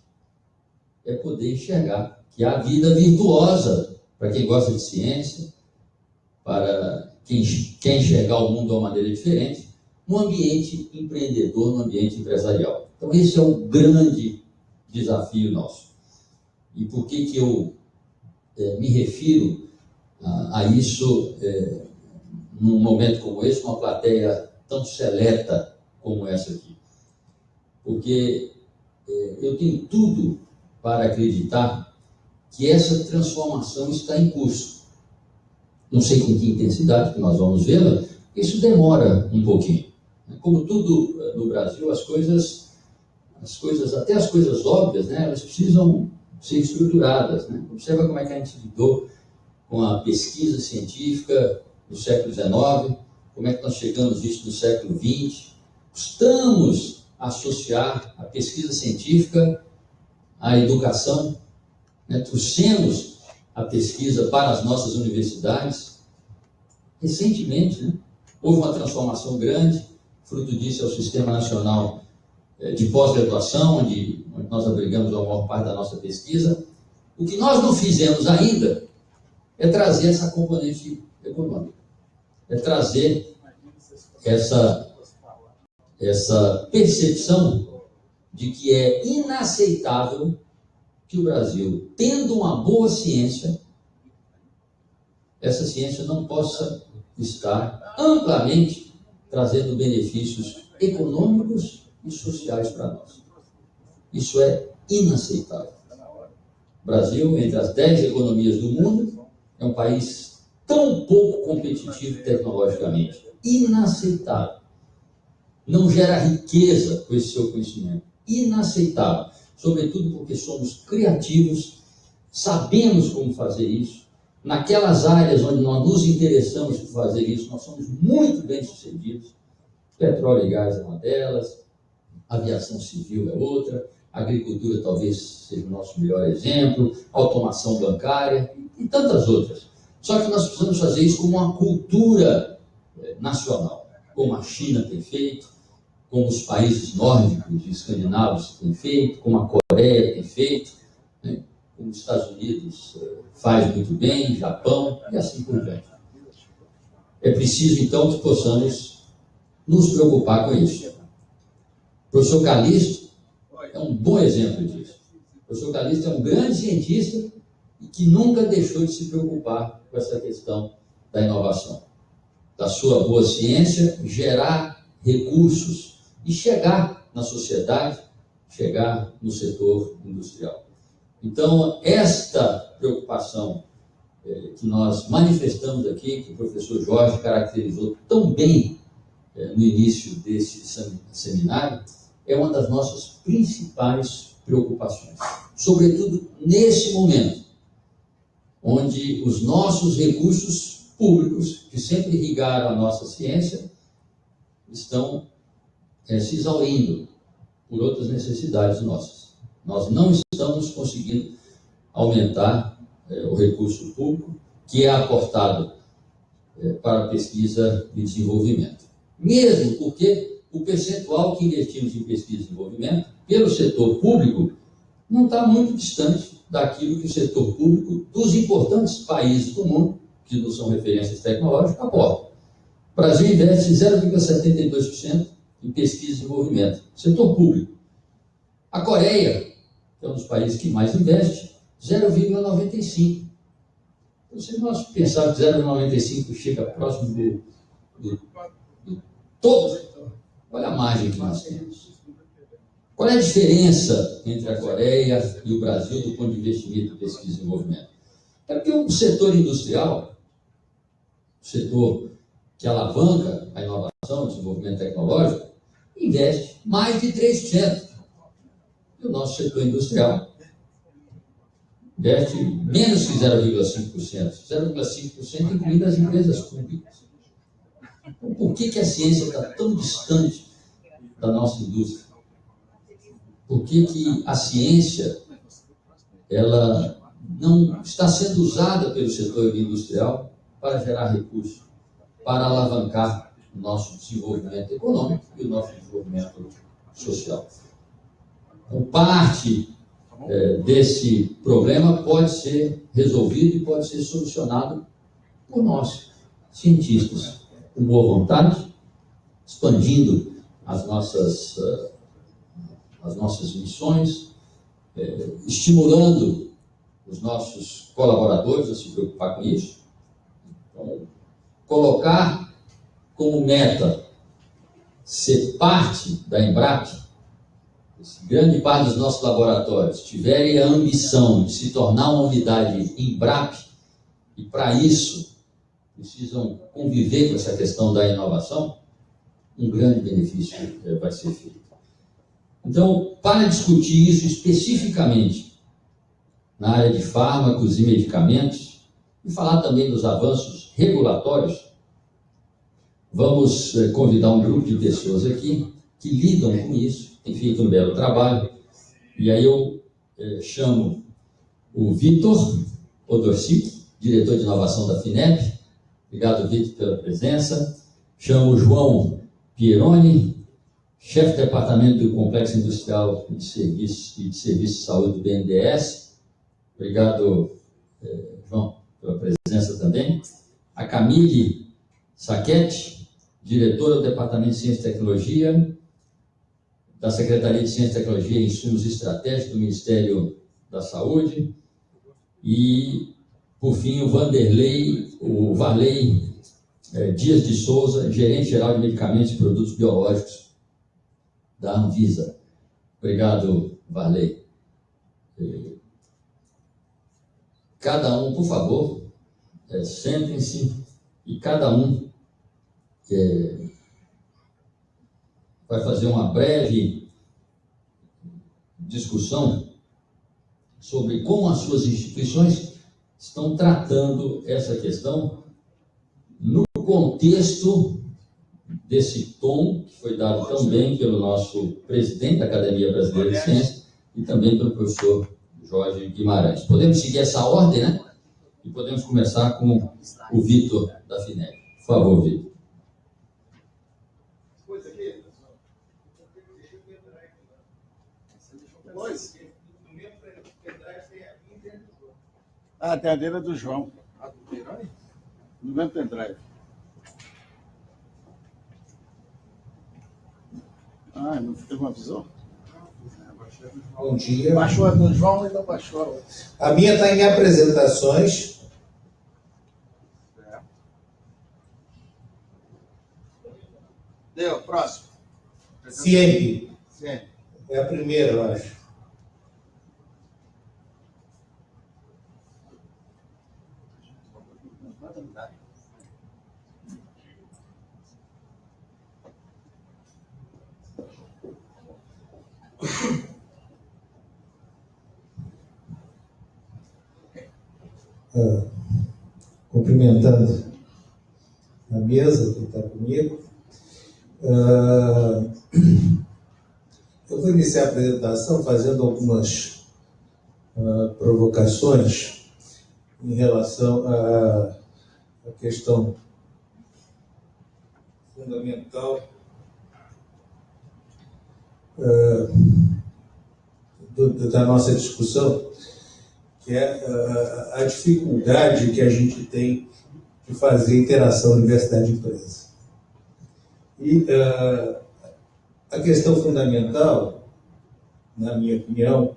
é poder enxergar que há vida virtuosa para quem gosta de ciência, para quem quer enxergar o mundo de uma maneira diferente, no ambiente empreendedor, no ambiente empresarial. Então, esse é o grande desafio nosso. E por que, que eu é, me refiro a, a isso é, num momento como esse, uma plateia tão seleta como essa aqui? Porque é, eu tenho tudo para acreditar que essa transformação está em curso não sei com que intensidade que nós vamos vê-la, isso demora um pouquinho. Como tudo eh, no Brasil, as coisas as coisas, até as coisas óbvias, né, elas precisam ser estruturadas. Né? Observa como é que a gente lidou com a pesquisa científica do século XIX, como é que nós chegamos isso no século XX. Estamos a associar a pesquisa científica à educação, né? trouxemos a pesquisa para as nossas universidades. Recentemente, né? houve uma transformação grande, fruto disso é o Sistema Nacional eh, de Pós-Graduação, onde, nós abrigamos a maior parte da nossa pesquisa. O que nós não fizemos ainda é trazer essa componente econômica, é trazer essa, essa percepção de que é inaceitável que o Brasil, tendo uma boa ciência, essa ciência não possa estar amplamente trazendo benefícios econômicos e sociais para nós. Isso é inaceitável. O Brasil, entre as dez economias do mundo, é um país tão pouco competitivo tecnologicamente. Inaceitável. Não gera riqueza com esse seu conhecimento. Inaceitável. Sobretudo porque somos criativos, sabemos como fazer isso. Naquelas áreas onde nós nos interessamos por fazer isso, nós somos muito bem sucedidos. Petróleo e gás é uma delas, aviação civil é outra, agricultura talvez seja o nosso melhor exemplo, automação bancária e tantas outras. Só que nós precisamos fazer isso como uma cultura eh, nacional, como a China tem feito, como os países nórdicos e escandinavos têm feito, como a Coreia tem feito, né? como os Estados Unidos eh, faz muito bem, Japão e assim por diante. É preciso então que possamos nos preocupar com isso. O professor Calixto é um bom exemplo disso. O professor Calixto é um grande cientista e que nunca deixou de se preocupar com essa questão da inovação. Da sua boa ciência, gerar recursos e chegar na sociedade, chegar no setor industrial. Então, esta preocupação eh, que nós manifestamos aqui, que o professor Jorge caracterizou tão bem eh, no início desse seminário, é uma das nossas principais preocupações. Sobretudo nesse momento, onde os nossos recursos públicos, que sempre irrigaram a nossa ciência, estão é, se exaurindo por outras necessidades nossas. Nós não estamos conseguindo aumentar é, o recurso público que é aportado é, para pesquisa e desenvolvimento. Mesmo porque o percentual que investimos em pesquisa e desenvolvimento pelo setor público não está muito distante daquilo que o setor público dos importantes países do mundo, que não são referências tecnológicas, aporta. O Brasil investe 0,72% em pesquisa e desenvolvimento, setor público. A Coreia, que é um dos países que mais investe, 0,95%. Então, se nós pensarmos que 0,95% chega próximo do, do, do todo, olha a margem que nós temos. Qual é a diferença entre a Coreia e o Brasil do ponto de investimento em pesquisa e desenvolvimento? É porque o setor industrial, o setor que alavanca a inovação, o desenvolvimento tecnológico, investe mais de 3%. E o nosso setor industrial investe menos que 0,5%. 0,5% incluindo as empresas públicas. Então, por que, que a ciência está tão distante da nossa indústria? por que, que a ciência ela não está sendo usada pelo setor industrial para gerar recursos, para alavancar o nosso desenvolvimento econômico e o nosso desenvolvimento social. Então, parte é, desse problema pode ser resolvido e pode ser solucionado por nós, cientistas, com boa vontade, expandindo as nossas uh, as nossas missões, é, estimulando os nossos colaboradores a se preocupar com isso. Então, colocar como meta ser parte da Embrap, se grande parte dos nossos laboratórios tiverem a ambição de se tornar uma unidade Embrap, e para isso precisam conviver com essa questão da inovação, um grande benefício é, vai ser feito. Então, para discutir isso especificamente na área de fármacos e medicamentos, e falar também dos avanços regulatórios, vamos eh, convidar um grupo de pessoas aqui que lidam com isso, têm feito um belo trabalho, e aí eu eh, chamo o Vitor Odorci, diretor de inovação da FINEP. Obrigado, Vitor, pela presença. Chamo o João Pieroni, chefe de departamento do Complexo Industrial de Serviços e de Serviços de Saúde do BNDES. Obrigado, eh, João, pela presença também. A Camille Saquete, diretora do Departamento de Ciência e Tecnologia, da Secretaria de Ciência e Tecnologia e Insumos Estratégicos do Ministério da Saúde. E, por fim, o Vanderlei, o Varley é, Dias de Souza, gerente geral de medicamentos e produtos biológicos da Anvisa. Obrigado, Varley. É, cada um, por favor, é, sentem-se e cada um é, vai fazer uma breve discussão sobre como as suas instituições estão tratando essa questão no contexto desse tom que foi dado também pelo nosso presidente da Academia Brasileira de Ciências e também pelo professor Jorge Guimarães. Podemos seguir essa ordem, né? E podemos começar com o Vitor da FINEP. Por favor, Vitor. Ah, tem a dele do João. No mesmo pendrive. Ah, não teve uma visão? Bom dia. Baixou a do João e não baixou a outra. A minha está em apresentações. Deu, próximo. Ciemp. Sim. É a primeira, eu acho. Ah, cumprimentando a mesa que está comigo. Ah, eu vou iniciar a apresentação fazendo algumas ah, provocações em relação à, à questão fundamental ah, do- da nossa discussão, que é a dificuldade que a gente tem de fazer interação universidade-empresa. E ah, a questão fundamental, na minha opinião,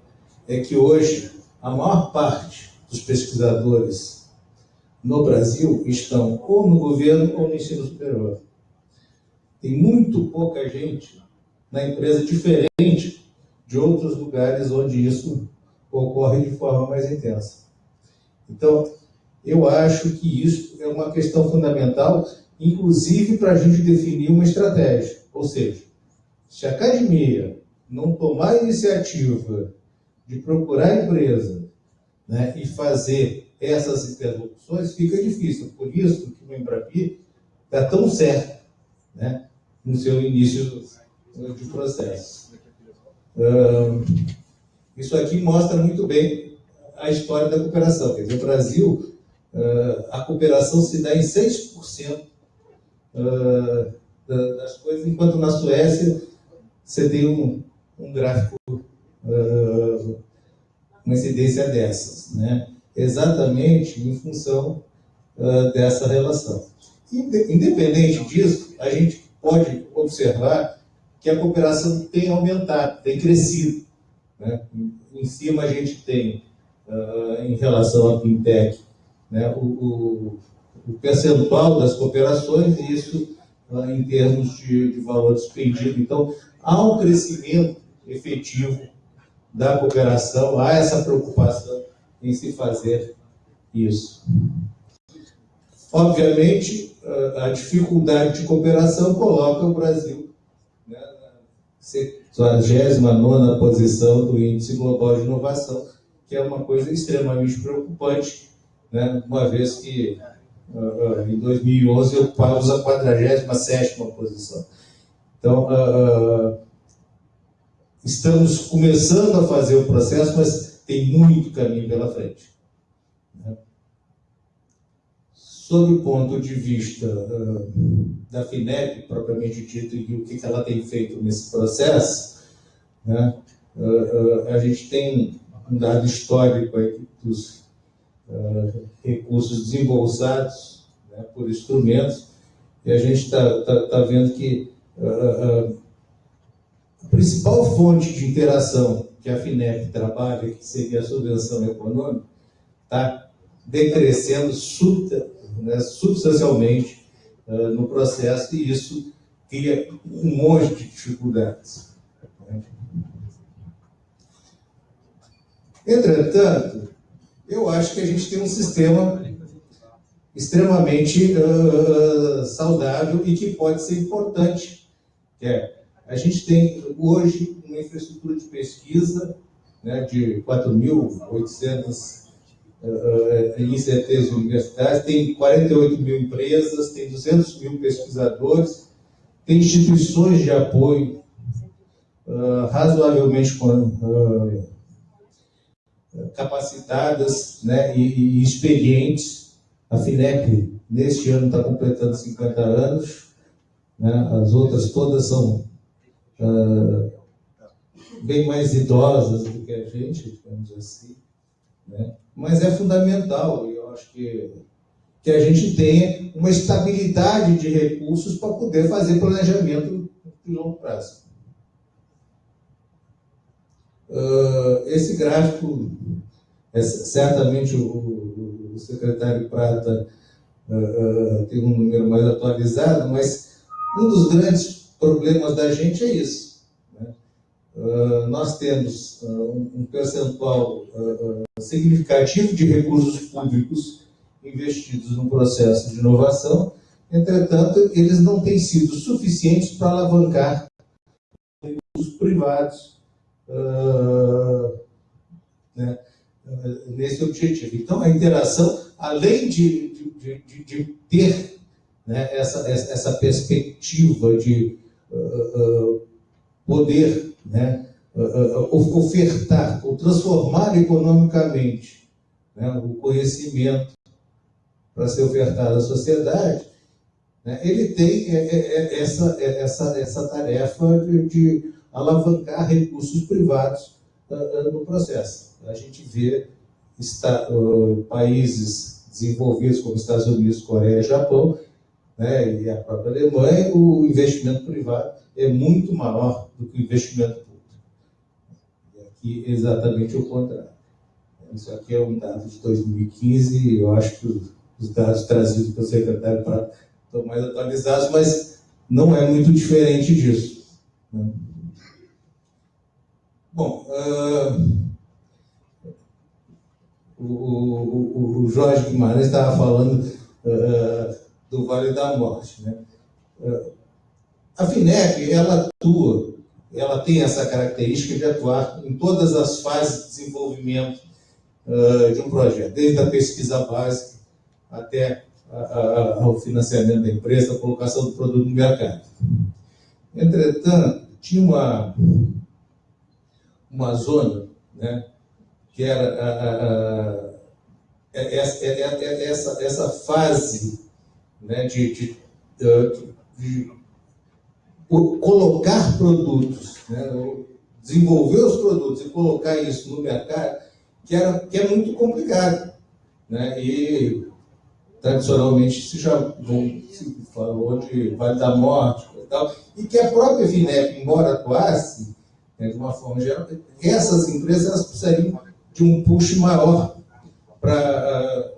é que hoje a maior parte dos pesquisadores no Brasil estão ou no governo ou no ensino superior. Tem muito pouca gente na empresa diferente de outros lugares onde isso ocorre de forma mais intensa. Então, eu acho que isso é uma questão fundamental, inclusive para a gente definir uma estratégia. Ou seja, se a academia não tomar a iniciativa de procurar a empresa né, e fazer essas interlocuções, fica difícil. Por isso que o Embrapi está tão certo né, no seu início de processo. Ahn, isso aqui mostra muito bem a história da cooperação. Quer dizer, o Brasil, ah, a cooperação se dá em 6% ah, da- das coisas, enquanto na Suécia você tem um, um gráfico, ah, uma incidência dessas, né? exatamente em função dessa relação. Inde- Independente disso, a gente pode observar que a cooperação tem aumentado, tem crescido. Né? Em cima a gente tem, ah, em relação à fintech, né, o, o, o percentual das cooperações e isso ah, em termos de, de valor despendido. Então, há um crescimento efetivo da cooperação, há essa preocupação em se fazer isso. Obviamente, ah, a dificuldade de cooperação coloca o Brasil né, 49 posição do Índice Global de Inovação, que é uma coisa extremamente preocupante, né? uma vez que uh, uh, em 2011 ocupávamos a 47 posição. Então, uh, estamos começando a fazer o processo, mas tem muito caminho pela frente. Né? Sob o ponto de vista da FINEP, propriamente dito, e o que ela tem feito nesse processo, né? a gente tem um dado histórico dos recursos desembolsados né, por instrumentos, e a gente está tá, tá vendo que a principal fonte de interação que a FINEP trabalha, que seria a subvenção econômica, está decrescendo né, substancialmente no processo, e isso cria um monte de dificuldades. Entretanto, eu acho que a gente tem um sistema extremamente uh, saudável e que pode ser importante. É, a gente tem hoje uma infraestrutura de pesquisa né, de 4.800 uh, ICTs universitários, tem 48 mil empresas, tem 200 mil pesquisadores, tem instituições de apoio uh, razoavelmente uh, capacitadas né, e, e experientes. A FINEP, neste ano, está completando 50 anos. Né, as outras todas são uh, bem mais idosas do que a gente, digamos assim. Né? Mas é fundamental, eu acho que, que a gente tenha uma estabilidade de recursos para poder fazer planejamento de longo prazo. Uh, esse gráfico, é, certamente o, o, secretário Prata uh, tem um número mais atualizado, mas um dos grandes problemas da gente é isso. Né? nós temos um percentual significativo de recursos públicos investidos no processo de inovação, entretanto, eles não têm sido suficientes para alavancar recursos privados uh, né, nesse objetivo. Então, a interação, além de, de, de, de ter né, essa, essa perspectiva de uh, uh, poder né, ofertar ou transformar economicamente né, o conhecimento para ser ofertado à sociedade, né, ele tem é, é, é, essa, essa, essa tarefa de, de alavancar recursos privados no processo. A gente vê está, países desenvolvidos como Estados Unidos, Coreia Japão, né, e a própria Alemanha, o investimento privado é muito maior do que o investimento público. E aqui é exatamente o contrário. Isso aqui é um dado de 2015, e eu acho que os dados trazidos pelo secretário estão mais atualizados, mas não é muito diferente disso. Né? Bom, uh, o, o, o, Jorge Guimarães estava falando uh, do Vale da Morte. Né? Uh, a FINEP, ela atua, ela tem essa característica de atuar em todas as fases de desenvolvimento de um projeto, desde a pesquisa básica até ao financiamento da empresa, a colocação do produto no mercado. Entretanto, tinha uma uma zona, né, que era a, a, a, é, é, é, essa, essa fase né, de, de, de, de colocar produtos, né, desenvolver os produtos e colocar isso no mercado, que, era, que é muito complicado. Né? E tradicionalmente se já se falou de Vale da Morte e tal, e que a própria Vinep, embora atuasse, né, de uma forma geral, essas empresas precisariam de um push maior para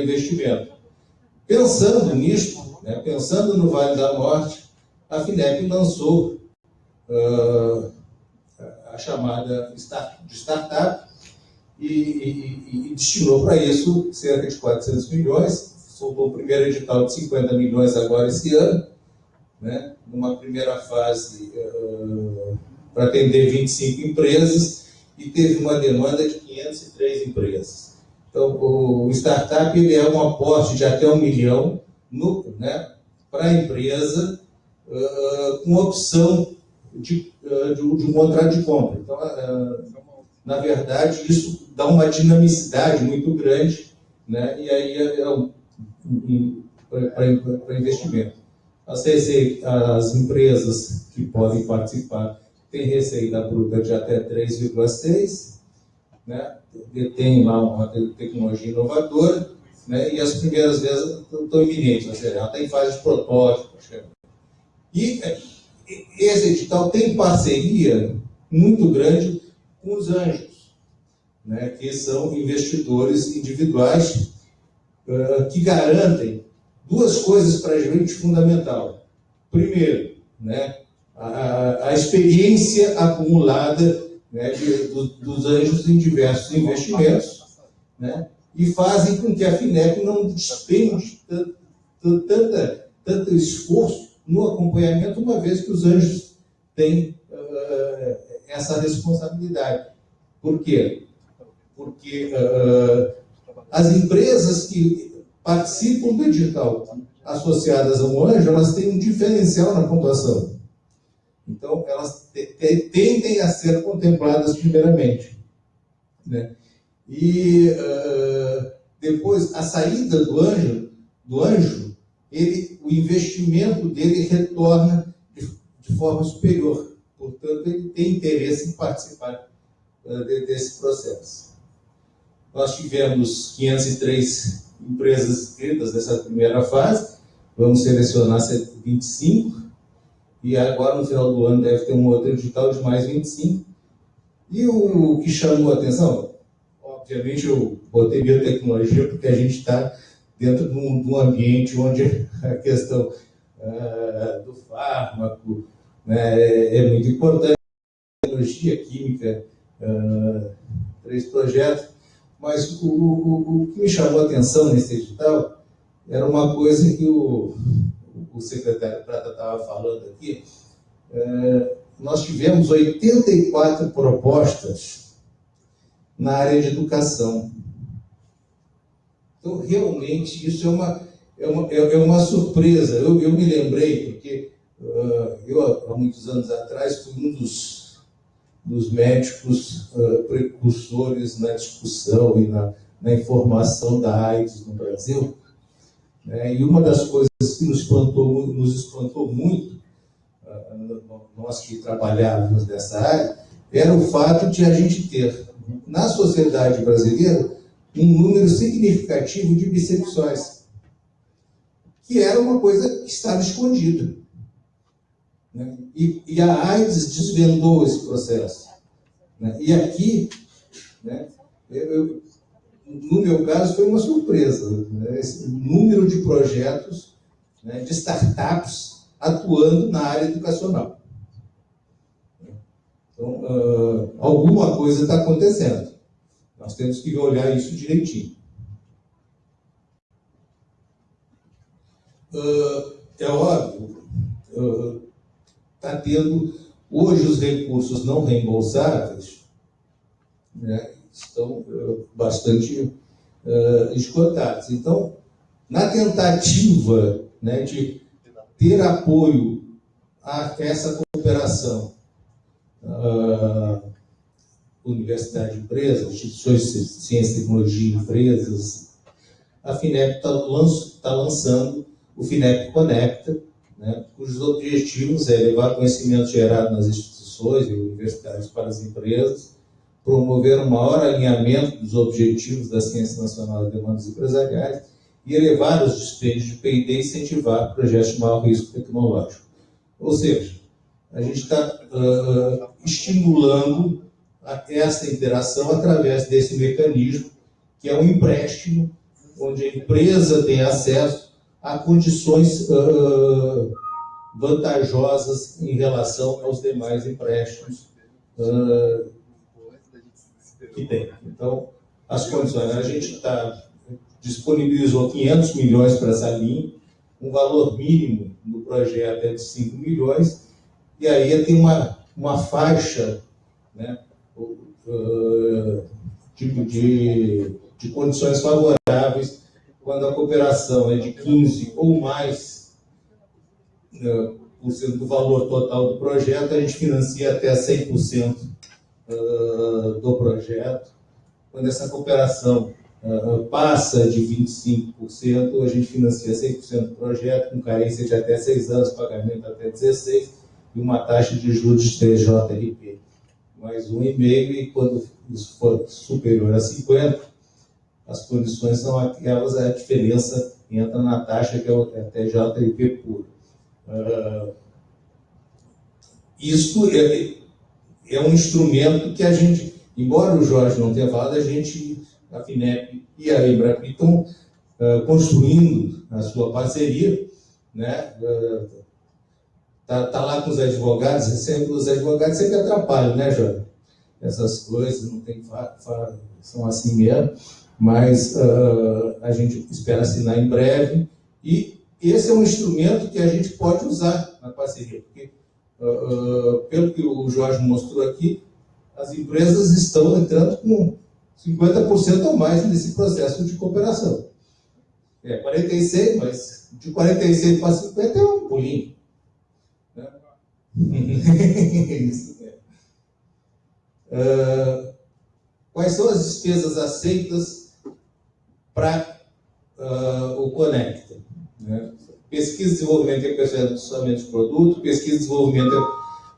investimento. Pensando nisso, né, pensando no Vale da Morte, a FINEP lançou uh, a chamada de startup e, e, e destinou para isso cerca de 400 milhões, soltou o primeiro edital de 50 milhões agora esse ano, né, numa primeira fase uh, para atender 25 empresas e teve uma demanda de 503 empresas. Então, o startup ele é um aporte de até um milhão no, né, para a empresa uh, com opção de, uh, de, um contrato de compra. Então, uh, na verdade, isso dá uma dinamicidade muito grande, né, e aí é, é um, um, para investimento. As, as empresas que podem participar têm receita bruta de até 3,6, né? detém lá uma tecnologia inovadora, né? e as primeiras vezes estão iminentes, ou seja, ela está em fase de protótipo. E esse edital tem parceria muito grande com os anjos, né? que são investidores individuais uh, que garantem duas coisas para a gente fundamental. Primeiro, né, a, a experiência acumulada né, de, do, dos anjos em diversos investimentos, né, e fazem com que a FINEP não despende tanta, tanto esforço no acompanhamento, uma vez que os anjos têm uh, essa responsabilidade. Por quê? Porque uh, as empresas que participam do edital associadas ao anjo, elas têm um diferencial na pontuação. Então, elas tendem a ser contempladas primeiramente. Né? E uh, depois, a saída do anjo, do anjo ele, o investimento dele retorna de, de forma superior. Portanto, ele tem interesse em participar uh, de, desse processo. Nós tivemos 503 empresas inscritas nessa primeira fase, vamos selecionar 25, e agora no final do ano deve ter um outro edital de mais 25. E o que chamou a atenção? Obviamente eu botei biotecnologia porque a gente está dentro de um, de um, ambiente onde a questão uh, do fármaco né, é, é, muito importante. Tecnologia, química, uh, três projetos. Mas o, o, o, que me chamou a atenção nesse edital era uma coisa que o, o secretário Prata estava falando aqui. É, nós tivemos 84 propostas na área de educação. Então, realmente, isso é uma, é uma, é, é uma surpresa. Eu, eu me lembrei, porque uh, eu, há muitos anos atrás, fui um dos dos médicos uh, precursores na discussão e na, na, informação da AIDS no Brasil. Né? E uma das coisas que nos espantou, nos espantou muito, uh, nós que trabalhávamos nessa área, era o fato de a gente ter, na sociedade brasileira, um número significativo de bissexuais, que era uma coisa que estava escondida. Né? E, e, a AIDS desvendou esse processo. Né? E aqui, né, eu, no meu caso, foi uma surpresa. Né? Esse número de projetos, né, de startups atuando na área educacional. Então, uh, alguma coisa está acontecendo. Nós temos que olhar isso direitinho. Uh, é óbvio, uh, está tendo, hoje os recursos não reembolsáveis né, estão uh, bastante uh, esgotados. Então, na tentativa né, de ter apoio a essa cooperação, uh, universidade empresa, instituições de ciência e tecnologia empresas, a FINEP está tá lançando o FINEP Conecta, né, cujos objetivos é levar conhecimento gerado nas instituições e universidades para as empresas, promover um maior alinhamento dos objetivos da Ciência Nacional de Demandas Empresariais e elevar os dispêndios de P&D e incentivar projetos de maior risco tecnológico. Ou seja, a gente está uh, estimulando essa interação através desse mecanismo, que é um empréstimo, onde a empresa tem acesso a condições uh, vantajosas em relação aos demais empréstimos uh, que tem. Então, as condições, a gente está disponibilizou 500 milhões para essa linha, um valor mínimo no projeto é de 5 milhões, e aí tem uma, uma faixa né, uh, de, de, de condições favoráveis quando a cooperação é de 15 ou mais uh, por cento do valor total do projeto, a gente financia até 100% uh, do projeto. Quando essa cooperação uh, passa de 25%, a gente financia 100% do projeto, com carência de até 6 anos, pagamento até 16, e uma taxa de juros de TJRP mais 1,5, e quando isso for superior a 50, as condições são aquelas, a diferença entra na taxa que é o é TJRP puro. Uh, isto é, é um instrumento que a gente, embora o Jorge não tenha falado, a gente, a FINEP e a Embrapi estão uh, construindo a sua parceria, né? Uh, tá, tá lá com os advogados, sempre, os advogados sempre atrapalham, né, Jorge? Essas coisas, não tem são assim mesmo, mas uh, a gente espera assinar em breve e esse é um instrumento que a gente pode usar na parceria, porque uh, pelo que o Jorge mostrou aqui, as empresas estão entrando com 50% ou mais nesse processo de cooperação. É 46, mas de 46 para 50 é um pulinho. Né? Isso, é. Uh, quais são as despesas aceitas para uh, o Conecta? Né? pesquisa, desenvolvimento e aperfeiçoamento de produto, pesquisa, desenvolvimento,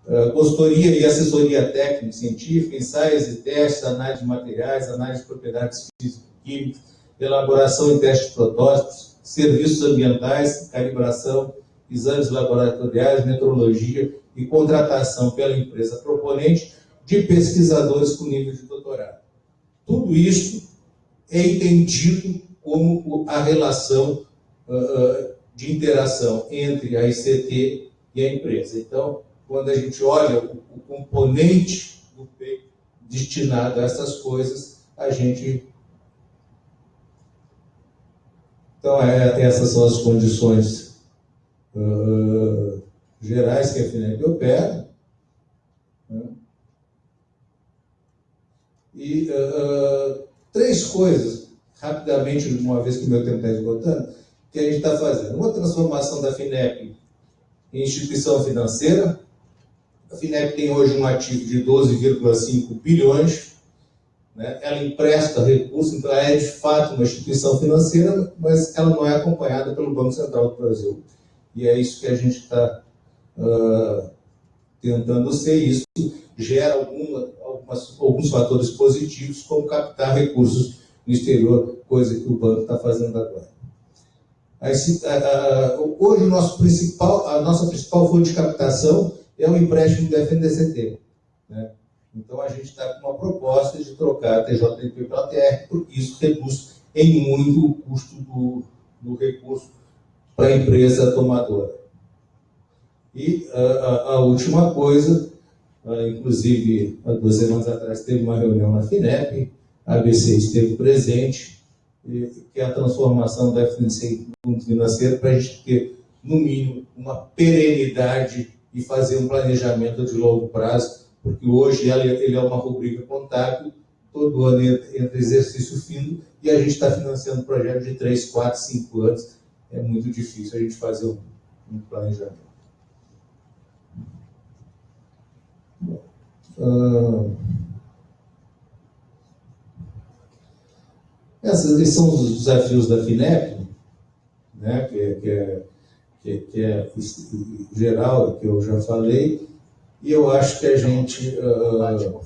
uh, consultoria e assessoria técnica, científica, ensaios e testes, análise de materiais, análise de propriedades físico-químicas, elaboração e teste de protótipos, serviços ambientais, calibração, exames laboratoriais, metrologia e contratação pela empresa proponente de pesquisadores com nível de doutorado. Tudo isto é entendido como a relação uh, de interação entre a ICT e a empresa. Então, quando a gente olha o, o componente do P destinado a essas coisas, a gente. Então, é, essas são as condições uh, gerais que a FINEP opera. Né? E uh, três coisas, rapidamente, uma vez que o meu tempo está esgotando que a gente está fazendo? Uma transformação da FINEP em instituição financeira. A FINEP tem hoje um ativo de 12,5 bilhões. Né? Ela empresta recursos, então ela é de fato uma instituição financeira, mas ela não é acompanhada pelo Banco Central do Brasil. E é isso que a gente está tentando ser. Isso gera alguma, algumas, alguns fatores positivos, como captar recursos no exterior, coisa que o banco está fazendo agora. Hoje, nosso principal, a nossa principal fonte de captação é o empréstimo do FNDCT. Né? Então, a gente está com uma proposta de trocar a TJLP pela TR, porque isso reduz em muito o custo do, do recurso para a empresa tomadora. E a, a última coisa, inclusive, há duas semanas atrás, teve uma reunião na FINEP, a ABC esteve presente, que é a transformação da FNC em fundo financeiro para a gente ter, no mínimo, uma perenidade e fazer um planejamento de longo prazo, porque hoje ele é uma rubrica contábil, todo ano entra exercício fino, e a gente está financiando projetos de 3, 4, 5 anos. É muito difícil a gente fazer um, um planejamento. Bom, uh... Esses são os desafios da FINEP, né, que, é, que, é, que, que é geral, que eu já falei, e eu acho que a gente uh,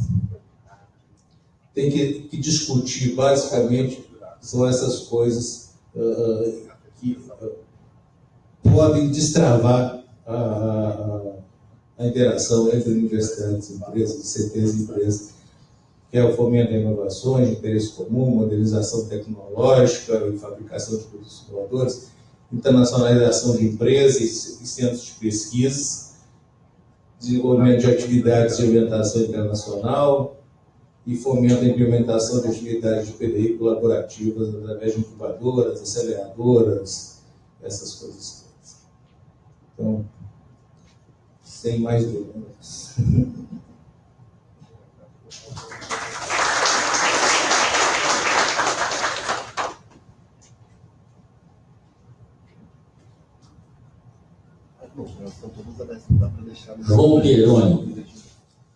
tem que, que, discutir, basicamente, são essas coisas uh, que uh, podem destravar a, a, a, interação entre universidades, empresas, CTs e empresas que é o fomento a inovações de interesse comum, modernização tecnológica e fabricação de produtos inovadores, internacionalização de empresas e centros de pesquisa, desenvolvimento de atividades de orientação internacional e fomento a implementação de atividades de PDI colaborativas através de incubadoras, aceleradoras, essas coisas. Então, sem mais dúvidas. João Peroni,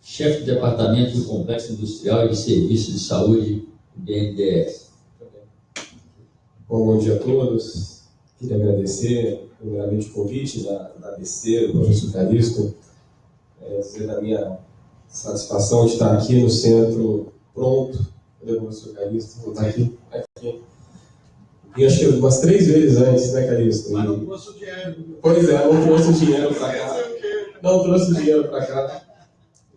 chefe do Departamento do Complexo Industrial e de Serviços de Saúde do BNDES. Bom, bom dia a todos. Queria agradecer primeiramente, o convite da, da ABC, do professor Calixto, é, dizer da minha satisfação de estar aqui no centro pronto. Cadê o professor Calixto? Vou estar aqui. aqui. E acho que umas três vezes antes, né, Calixto? Mas não trouxe o dinheiro. Pois é, não trouxe dinheiro para cá. Não trouxe dinheiro para cá.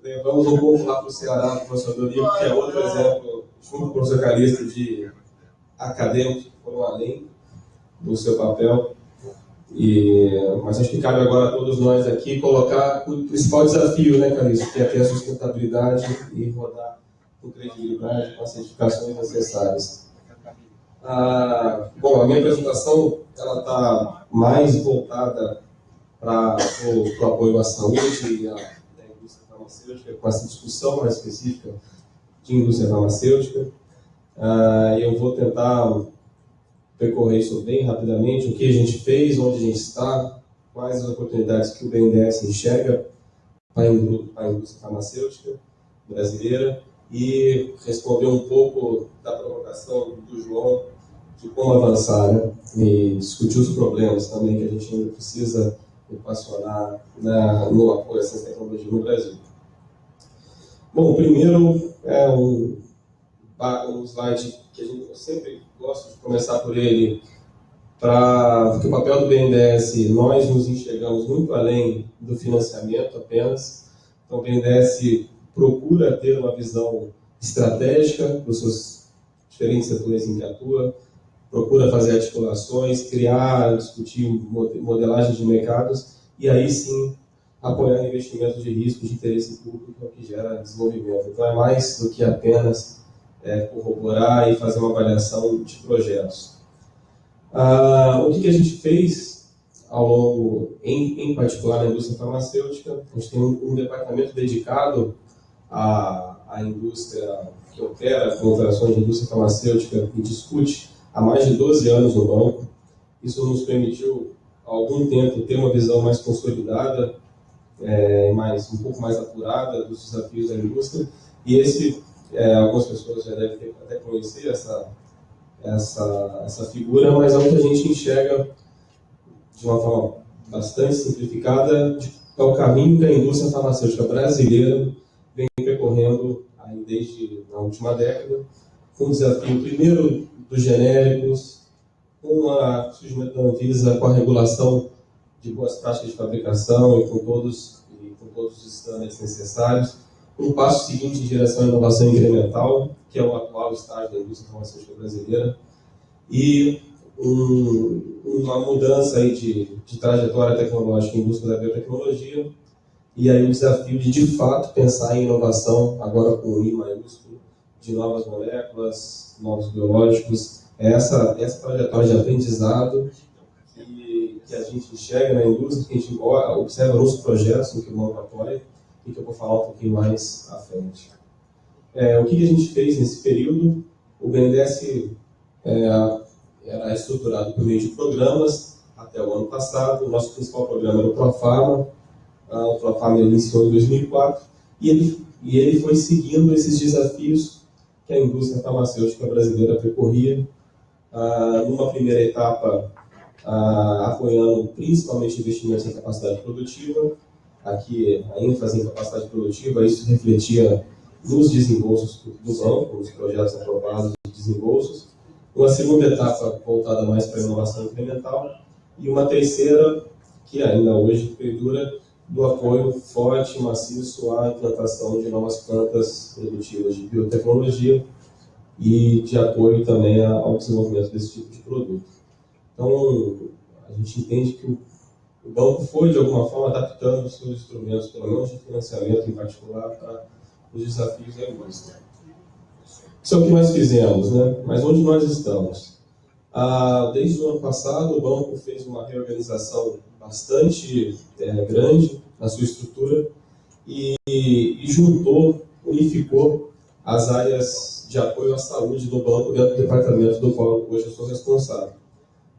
Levamos um pouco lá para o Ceará, para o professor Dorico, que é outro exemplo, junto com o professor Calixto, de acadêmicos que foram além do seu papel. E, mas acho que cabe agora a todos nós aqui colocar o principal desafio, né, Calixto, que é ter a sustentabilidade e rodar com credibilidade, com as certificações necessárias. Ah, bom, a minha apresentação ela está mais voltada para o apoio à saúde e à, à indústria farmacêutica, com essa discussão mais específica de indústria farmacêutica. Ah, eu vou tentar percorrer isso bem rapidamente, o que a gente fez, onde a gente está, quais as oportunidades que o BNDES enxerga para a indústria farmacêutica brasileira e responder um pouco da provocação do João de como avançar né? e discutir os problemas também que a gente ainda precisa equacionar na, no apoio a essas tecnologias no Brasil. Bom, primeiro é um, um slide que a gente, sempre gosto de começar por ele, para porque o papel do BNDES, nós nos enxergamos muito além do financiamento apenas. Então, o BNDES procura ter uma visão estratégica dos seus diferentes setores em que atua, procura fazer articulações, criar, discutir modelagem de mercados e aí sim apoiar investimentos de risco de interesse público que gera desenvolvimento. Então é mais do que apenas é, corroborar e fazer uma avaliação de projetos. Ah, o que, que, a gente fez ao longo, em, em, particular na indústria farmacêutica, a gente tem um, um departamento dedicado à, à indústria que opera com operações de indústria farmacêutica e discute há mais de 12 anos no banco. Isso nos permitiu, há algum tempo, ter uma visão mais consolidada, é, mais, um pouco mais apurada dos desafios da indústria. E esse, é, algumas pessoas já devem ter, até conhecer essa, essa, essa figura, mas é a gente enxerga de uma forma bastante simplificada, de, é o caminho que a indústria farmacêutica brasileira vem percorrendo aí desde a última década, com o desafio, primeiro, dos genéricos, com o surgimento da Anvisa, com a regulação de boas práticas de fabricação e com todos, e com todos os estándares necessários. Um passo seguinte em direção à inovação incremental, que é o atual estágio da indústria farmacêutica brasileira, e um, uma mudança aí de, de trajetória tecnológica em busca da biotecnologia, e aí o desafio de, de fato, pensar em inovação, agora com o I maiúsculo, de novas moléculas, novos biológicos, essa, essa trajetória de aprendizado que, que a gente enxerga na indústria, que a gente observa nos projetos no que o banco apoia, e que eu vou falar um pouquinho mais à frente. É, o que, a gente fez nesse período? O BNDES é, era estruturado por meio de programas até o ano passado. O nosso principal programa era o Profarma. Ah, o Profarma iniciou em 2004 e ele, e ele foi seguindo esses desafios que a indústria farmacêutica brasileira percorria, ah, numa primeira etapa ah, apoiando principalmente investimentos em capacidade produtiva, aqui a ênfase em capacidade produtiva, isso refletia nos desembolsos do banco, nos projetos aprovados de desembolsos, uma segunda etapa voltada mais para a inovação incremental, e uma terceira, que ainda hoje perdura, do apoio forte e maciço à implantação de novas plantas produtivas de biotecnologia e de apoio também ao desenvolvimento desse tipo de produto. Então, a gente entende que o banco foi, de alguma forma, adaptando os seus instrumentos, pelo menos de financiamento em particular, para os desafios da indústria. Isso é o que nós fizemos, né? Mas onde nós estamos? Ah, desde o ano passado, o banco fez uma reorganização bastante é, grande na sua estrutura e, e, juntou, unificou as áreas de apoio à saúde do banco dentro do departamento do qual hoje eu sou responsável.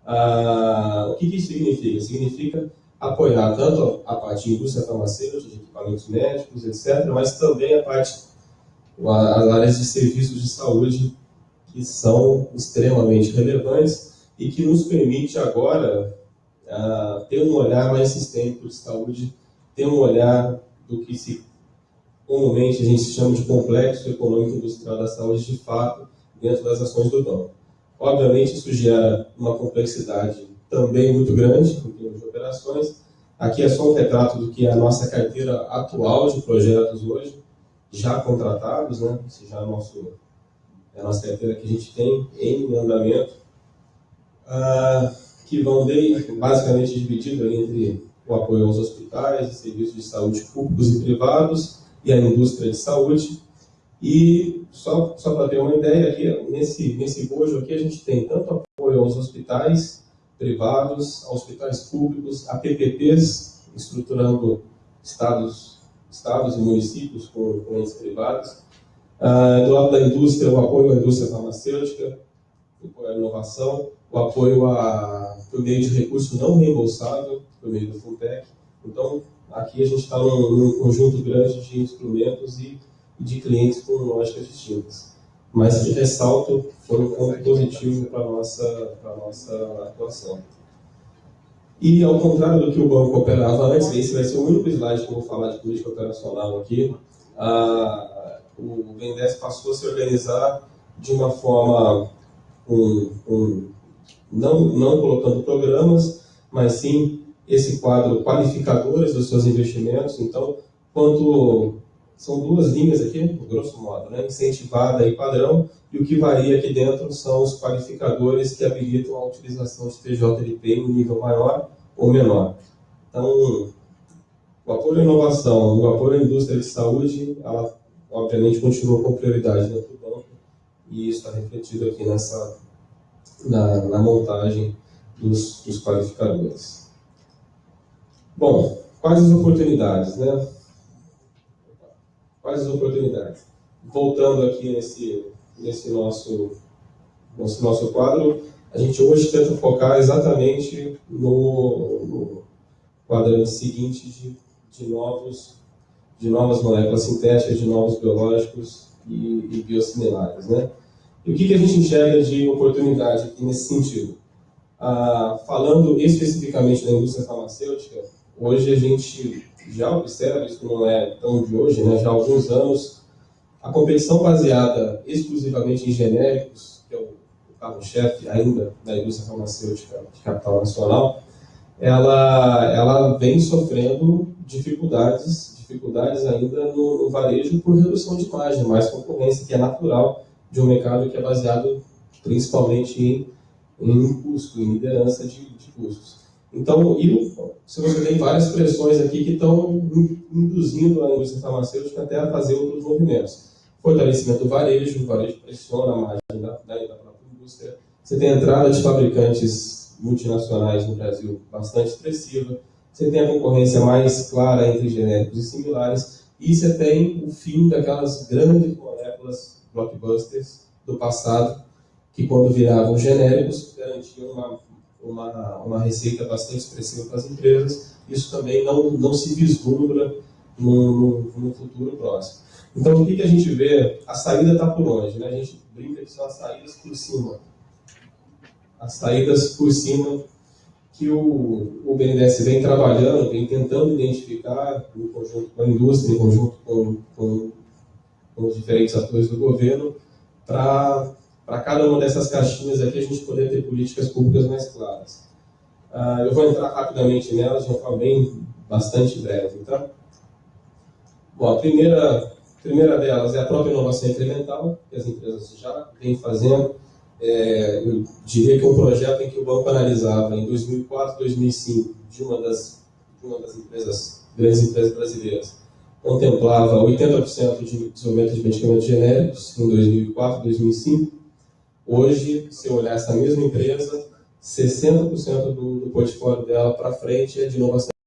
Ah, o que, isso significa? Significa apoiar tanto a parte de indústria farmacêutica, de equipamentos médicos, etc., mas também a parte, as áreas de serviços de saúde, que são extremamente relevantes e que nos permite agora uh, ter um olhar mais sistêmico de saúde, ter um olhar do que se comumente a gente chama de complexo econômico industrial da saúde de fato dentro das ações do banco. Obviamente isso gera uma complexidade também muito grande em termos de operações. Aqui é só um retrato do que é a nossa carteira atual de projetos hoje, já contratados, né? Esse já é, nosso, é a nossa carteira que a gente tem em andamento, ah, que vão de, basicamente dividido entre o apoio aos hospitais serviços de saúde públicos e privados e a indústria de saúde. E só, só para ter uma ideia, aqui, nesse, nesse bojo aqui a gente tem tanto apoio aos hospitais privados, hospitais públicos, a PPPs, estruturando estados, estados e municípios com, com entes privados. Uh, do lado da indústria, o apoio à indústria farmacêutica, à inovação, o apoio a, por meio de recurso não reembolsável, por meio do FUNTEC. Então, aqui a gente está num, num, conjunto grande de instrumentos e, e de clientes com lógicas distintas mas de ressalto foi um ponto positivo para a nossa, nossa atuação. E, ao contrário do que o banco operava antes, esse vai ser o único slide que eu vou falar de política operacional aqui, a, o Vendes passou a se organizar de uma forma, um, um, não, não colocando programas, mas sim esse quadro qualificadores dos seus investimentos. Então, quanto são duas linhas aqui, grosso modo, né? incentivada e padrão, e o que varia aqui dentro são os qualificadores que habilitam a utilização de TJLP em nível maior ou menor. Então, o apoio à inovação, o apoio à indústria de saúde, ela obviamente continua com prioridade dentro do banco, e isso está refletido aqui nessa, na, na montagem dos, dos qualificadores. Bom, quais as oportunidades, né? Quais as oportunidades? Voltando aqui nesse, nesse nosso, nesse nosso quadro, a gente hoje tenta focar exatamente no, no quadrante seguinte de, de, novos, de novas moléculas sintéticas, de novos biológicos e, e biosimilares. Né? E o que, que a gente enxerga de oportunidade aqui nesse sentido? Ah, falando especificamente da indústria farmacêutica, hoje a gente já observa, isso não é tão de hoje, né, já há alguns anos, a competição baseada exclusivamente em genéricos, que é o carro-chefe ainda da indústria farmacêutica de capital nacional, ela, ela vem sofrendo dificuldades, dificuldades ainda no, no varejo por redução de margem, mais concorrência, que é natural de um mercado que é baseado principalmente em, em custo, em liderança de, de custos. Então, se você tem várias pressões aqui que estão induzindo a indústria farmacêutica até a fazer outros movimentos. Fortalecimento do varejo, o varejo pressiona a margem da, da, da própria indústria. Você tem a entrada de fabricantes multinacionais no Brasil bastante expressiva. Você tem a concorrência mais clara entre genéricos e similares. E você tem o fim daquelas grandes moléculas blockbusters do passado, que quando viravam genéricos, garantiam uma uma, uma receita bastante expressiva para as empresas, isso também não, não se vislumbra no, no, no futuro próximo. Então, o que, que a gente vê? A saída está por onde? Né? A gente brinca que são as saídas por cima. As saídas por cima que o, o BNDES vem trabalhando, vem tentando identificar, em conjunto com a indústria, em conjunto com, com, com os diferentes atores do governo, para para cada uma dessas caixinhas aqui a gente poder ter políticas públicas mais claras. Uh, eu vou entrar rapidamente nelas de uma forma bem bastante breve. Então, bom, a primeira, primeira delas é a própria inovação incremental, que as empresas já vêm fazendo. É, eu diria que um projeto em que o banco analisava em 2004, 2005, de uma das, de uma das empresas, grandes empresas brasileiras, contemplava 80% de desenvolvimento de medicamentos genéricos em 2004, 2005, Hoje, se eu olhar essa mesma empresa, 60% do, do portfólio dela para frente é de inovação